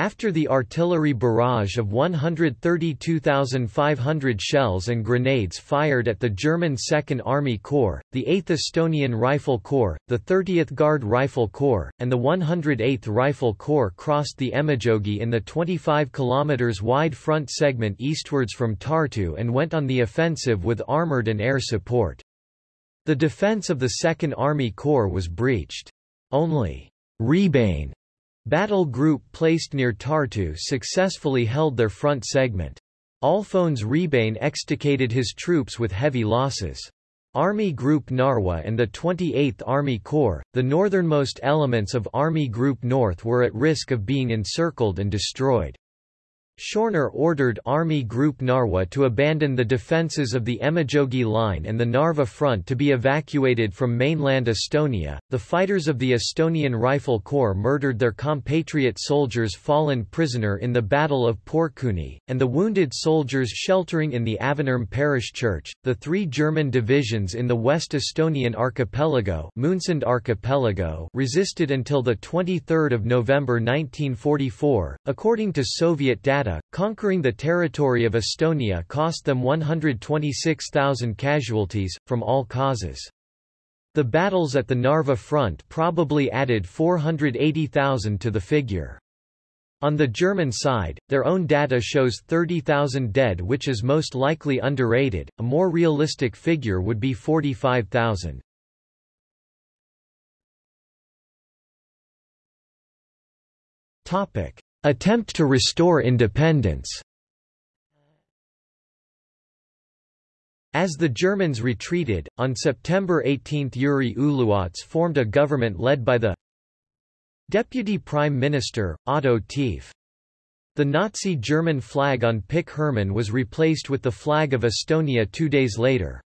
After the artillery barrage of 132,500 shells and grenades fired at the German Second Army Corps, the 8th Estonian Rifle Corps, the 30th Guard Rifle Corps, and the 108th Rifle Corps crossed the Emajõgi in the 25 km wide front segment eastwards from Tartu and went on the offensive with armoured and air support. The defence of the Second Army Corps was breached. Only Rebane Battle Group placed near Tartu successfully held their front segment. Alfons Rebane extricated his troops with heavy losses. Army Group Narwa and the 28th Army Corps, the northernmost elements of Army Group North were at risk of being encircled and destroyed. Schörner ordered Army Group Narwa to abandon the defences of the Emajõgi Line and the Narva Front to be evacuated from mainland Estonia. The fighters of the Estonian Rifle Corps murdered their compatriot soldiers fallen prisoner in the Battle of Porkuni, and the wounded soldiers sheltering in the Avinurme parish church. The three German divisions in the West Estonian archipelago, Moonsund archipelago resisted until 23 November 1944, according to Soviet data conquering the territory of Estonia cost them 126,000 casualties, from all causes. The battles at the Narva front probably added 480,000 to the figure. On the German side, their own data shows 30,000 dead which is most likely underrated, a more realistic figure would be 45,000. Topic: Attempt to restore independence As the Germans retreated, on September 18 Jüri Uluots formed a government led by the Deputy Prime Minister, Otto Tief. The Nazi German flag on Pikk Hermann was replaced with the flag of Estonia two days later.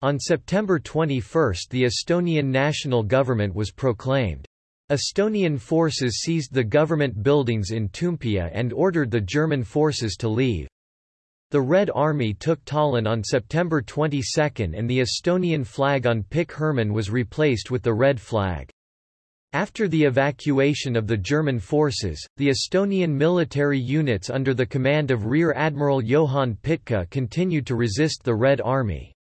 On September 21 the Estonian national government was proclaimed. Estonian forces seized the government buildings in Toompea and ordered the German forces to leave. The Red Army took Tallinn on September 22 and the Estonian flag on Pikk Hermann was replaced with the red flag. After the evacuation of the German forces, the Estonian military units under the command of Rear Admiral Johann Pitka continued to resist the Red Army.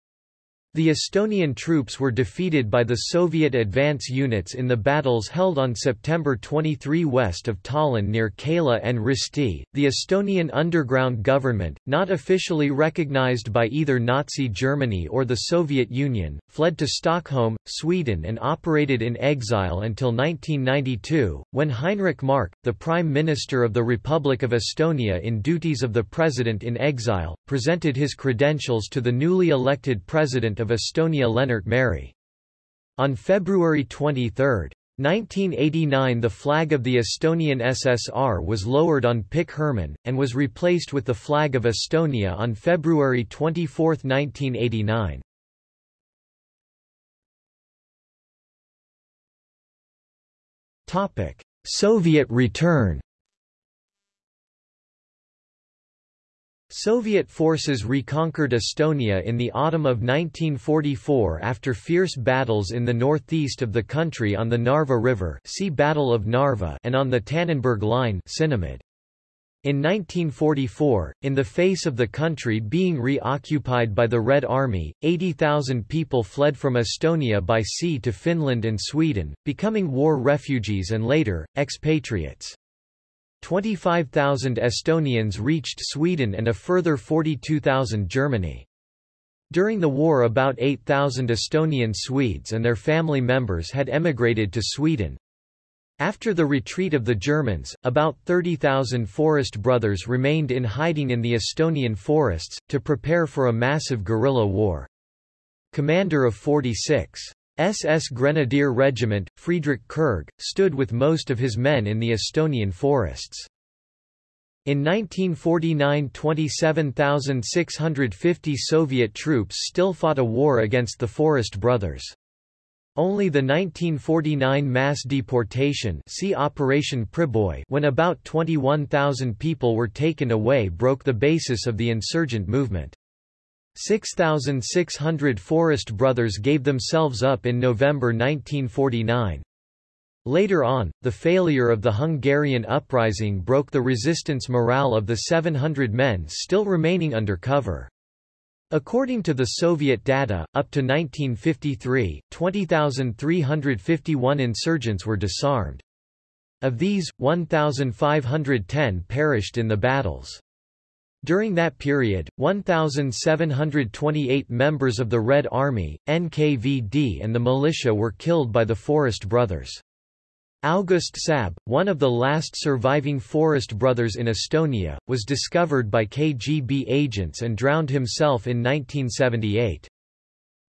The Estonian troops were defeated by the Soviet advance units in the battles held on September 23 west of Tallinn near Keila and Risti. The Estonian underground government, not officially recognized by either Nazi Germany or the Soviet Union, fled to Stockholm, Sweden and operated in exile until 1992, when Heinrich Mark, the Prime Minister of the Republic of Estonia in duties of the President in exile, presented his credentials to the newly elected President of Estonia Lennart Meri. On February 23, 1989 the flag of the Estonian SSR was lowered on Pikk Hermann, and was replaced with the flag of Estonia on February 24, 1989. Soviet return Soviet forces reconquered Estonia in the autumn of 1944 after fierce battles in the northeast of the country on the Narva River see Battle of Narva and on the Tannenberg Line Sinimäed. In 1944, in the face of the country being reoccupied by the Red Army, 80,000 people fled from Estonia by sea to Finland and Sweden, becoming war refugees and later, expatriates. 25,000 Estonians reached Sweden and a further 42,000 Germany. During the war about 8,000 Estonian Swedes and their family members had emigrated to Sweden. After the retreat of the Germans, about 30,000 forest brothers remained in hiding in the Estonian forests, to prepare for a massive guerrilla war. Commander of 46. SS Grenadier Regiment, Friedrich Kurg, stood with most of his men in the Estonian forests. In 1949 27,650 Soviet troops still fought a war against the Forest Brothers. Only the 1949 mass deportation see Operation Priboi when about 21,000 people were taken away broke the basis of the insurgent movement. 6,600 Forest Brothers gave themselves up in November 1949. Later on, the failure of the Hungarian uprising broke the resistance morale of the 700 men still remaining under cover. According to the Soviet data, up to 1953, 20,351 insurgents were disarmed. Of these, 1,510 perished in the battles. During that period, 1,728 members of the Red Army, NKVD and the militia were killed by the Forest Brothers. August Sabbe, one of the last surviving Forest brothers in Estonia, was discovered by KGB agents and drowned himself in 1978.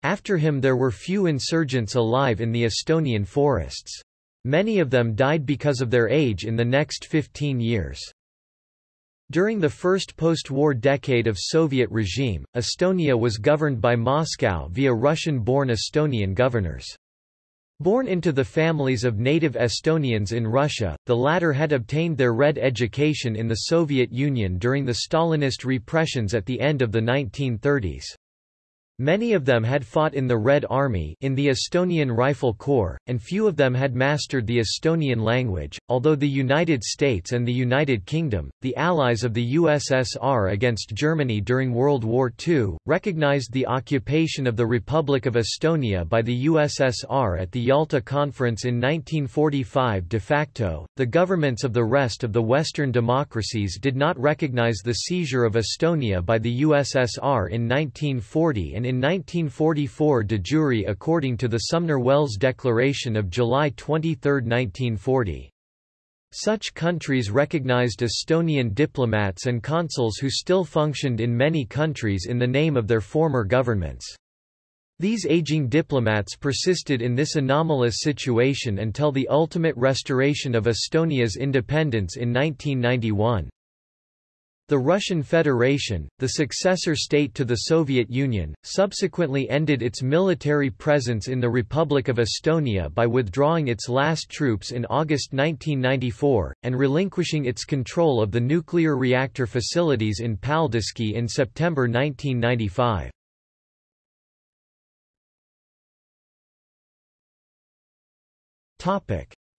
After him there were few insurgents alive in the Estonian forests. Many of them died because of their age in the next 15 years. During the first post-war decade of Soviet regime, Estonia was governed by Moscow via Russian-born Estonian governors. Born into the families of native Estonians in Russia, the latter had obtained their Red education in the Soviet Union during the Stalinist repressions at the end of the 1930s. Many of them had fought in the Red Army in the Estonian Rifle Corps, and few of them had mastered the Estonian language, although the United States and the United Kingdom, the allies of the USSR against Germany during World War II, recognized the occupation of the Republic of Estonia by the USSR at the Yalta Conference in 1945 de facto. The governments of the rest of the Western democracies did not recognize the seizure of Estonia by the USSR in 1940 and in 1944 de jure according to the Sumner-Welles Declaration of July 23, 1940. Such countries recognized Estonian diplomats and consuls who still functioned in many countries in the name of their former governments. These aging diplomats persisted in this anomalous situation until the ultimate restoration of Estonia's independence in 1991. The Russian Federation, the successor state to the Soviet Union, subsequently ended its military presence in the Republic of Estonia by withdrawing its last troops in August 1994, and relinquishing its control of the nuclear reactor facilities in Paldiski in September 1995.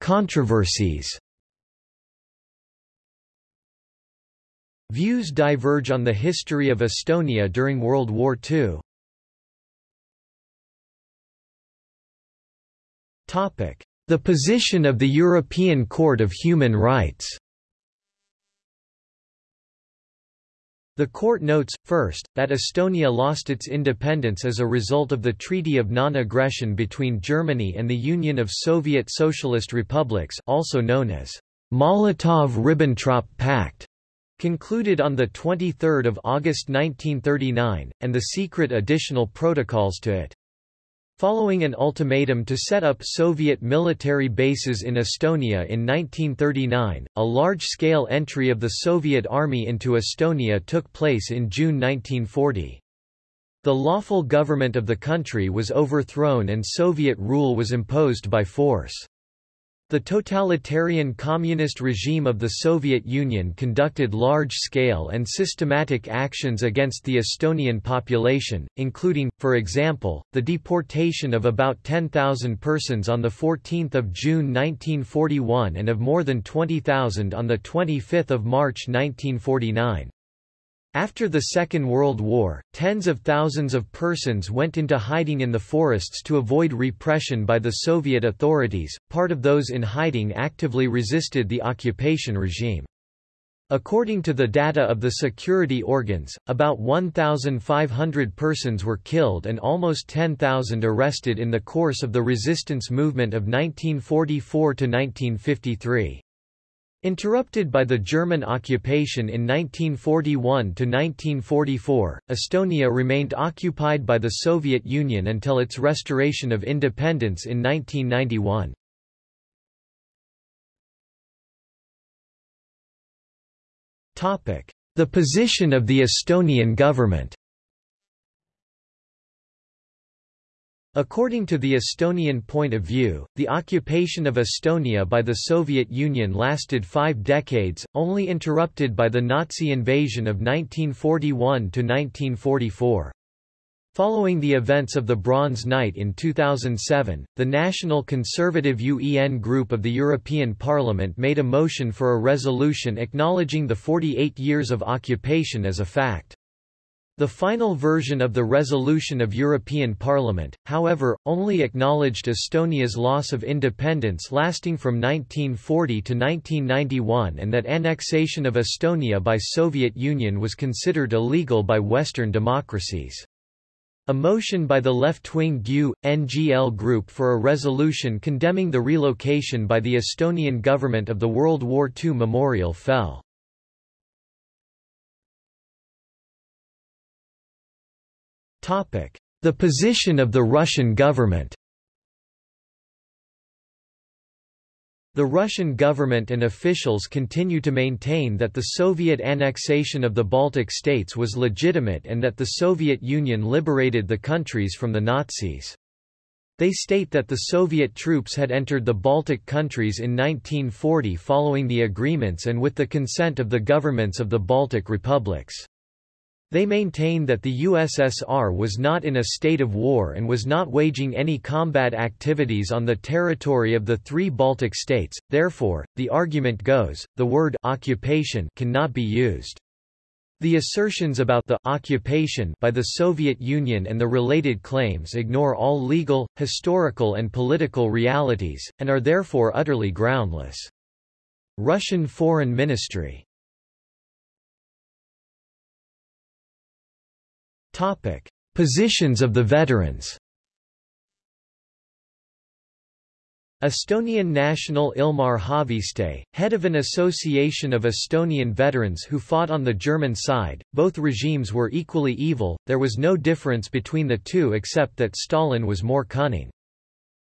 Controversies Views diverge on the history of Estonia during World War II. The position of the European Court of Human Rights. The court notes, first, that Estonia lost its independence as a result of the Treaty of Non-Aggression between Germany and the Union of Soviet Socialist Republics also known as Molotov–Ribbentrop Pact concluded on 23 August 1939, and the secret additional protocols to it. Following an ultimatum to set up Soviet military bases in Estonia in 1939, a large-scale entry of the Soviet army into Estonia took place in June 1940. The lawful government of the country was overthrown and Soviet rule was imposed by force. The totalitarian communist regime of the Soviet Union conducted large-scale and systematic actions against the Estonian population, including, for example, the deportation of about 10,000 persons on 14 June 1941 and of more than 20,000 on 25 March 1949. After the Second World War, tens of thousands of persons went into hiding in the forests to avoid repression by the Soviet authorities, part of those in hiding actively resisted the occupation regime. According to the data of the security organs, about 1,500 persons were killed and almost 10,000 arrested in the course of the resistance movement of 1944–1953. Interrupted by the German occupation in 1941–1944, Estonia remained occupied by the Soviet Union until its restoration of independence in 1991. The position of the Estonian government According to the Estonian point of view, the occupation of Estonia by the Soviet Union lasted five decades, only interrupted by the Nazi invasion of 1941–1944. Following the events of the Bronze Night in 2007, the National Conservative UEN group of the European Parliament made a motion for a resolution acknowledging the 48 years of occupation as a fact. The final version of the resolution of European Parliament, however, only acknowledged Estonia's loss of independence lasting from 1940 to 1991 and that annexation of Estonia by Soviet Union was considered illegal by Western democracies. A motion by the left-wing GU, NGL group for a resolution condemning the relocation by the Estonian government of the World War II memorial fell. The position of the Russian government The Russian government and officials continue to maintain that the Soviet annexation of the Baltic states was legitimate and that the Soviet Union liberated the countries from the Nazis. They state that the Soviet troops had entered the Baltic countries in 1940 following the agreements and with the consent of the governments of the Baltic republics. They maintain that the USSR was not in a state of war and was not waging any combat activities on the territory of the three Baltic states, therefore, the argument goes, the word occupation cannot be used. The assertions about the occupation by the Soviet Union and the related claims ignore all legal, historical and political realities, and are therefore utterly groundless. Russian Foreign Ministry Topic: Positions of the veterans. Estonian national Ilmar Haaviste, head of an association of Estonian veterans who fought on the German side, both regimes were equally evil, there was no difference between the two except that Stalin was more cunning.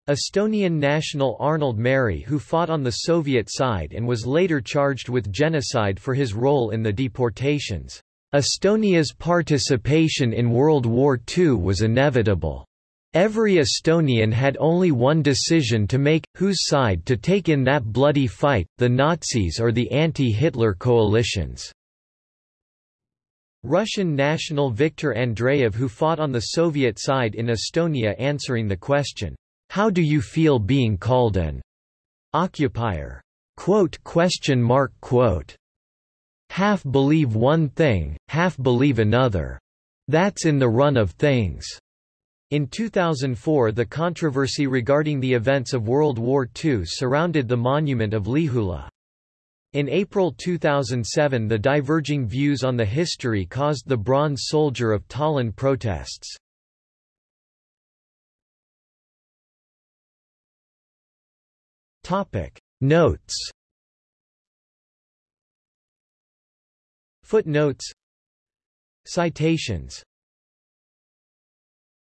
Estonian national Arnold Meri who fought on the Soviet side and was later charged with genocide for his role in the deportations. Estonia's participation in World War II was inevitable. Every Estonian had only one decision to make, whose side to take in that bloody fight, the Nazis or the anti-Hitler coalitions. Russian national Viktor Andreev who fought on the Soviet side in Estonia answering the question, How do you feel being called an occupier? Quote, question mark, quote half believe one thing, half believe another. That's in the run of things. In 2004 the controversy regarding the events of World War II surrounded the monument of Lihula. In April 2007 the diverging views on the history caused the Bronze Soldier of Tallinn protests. Notes Footnotes. Citations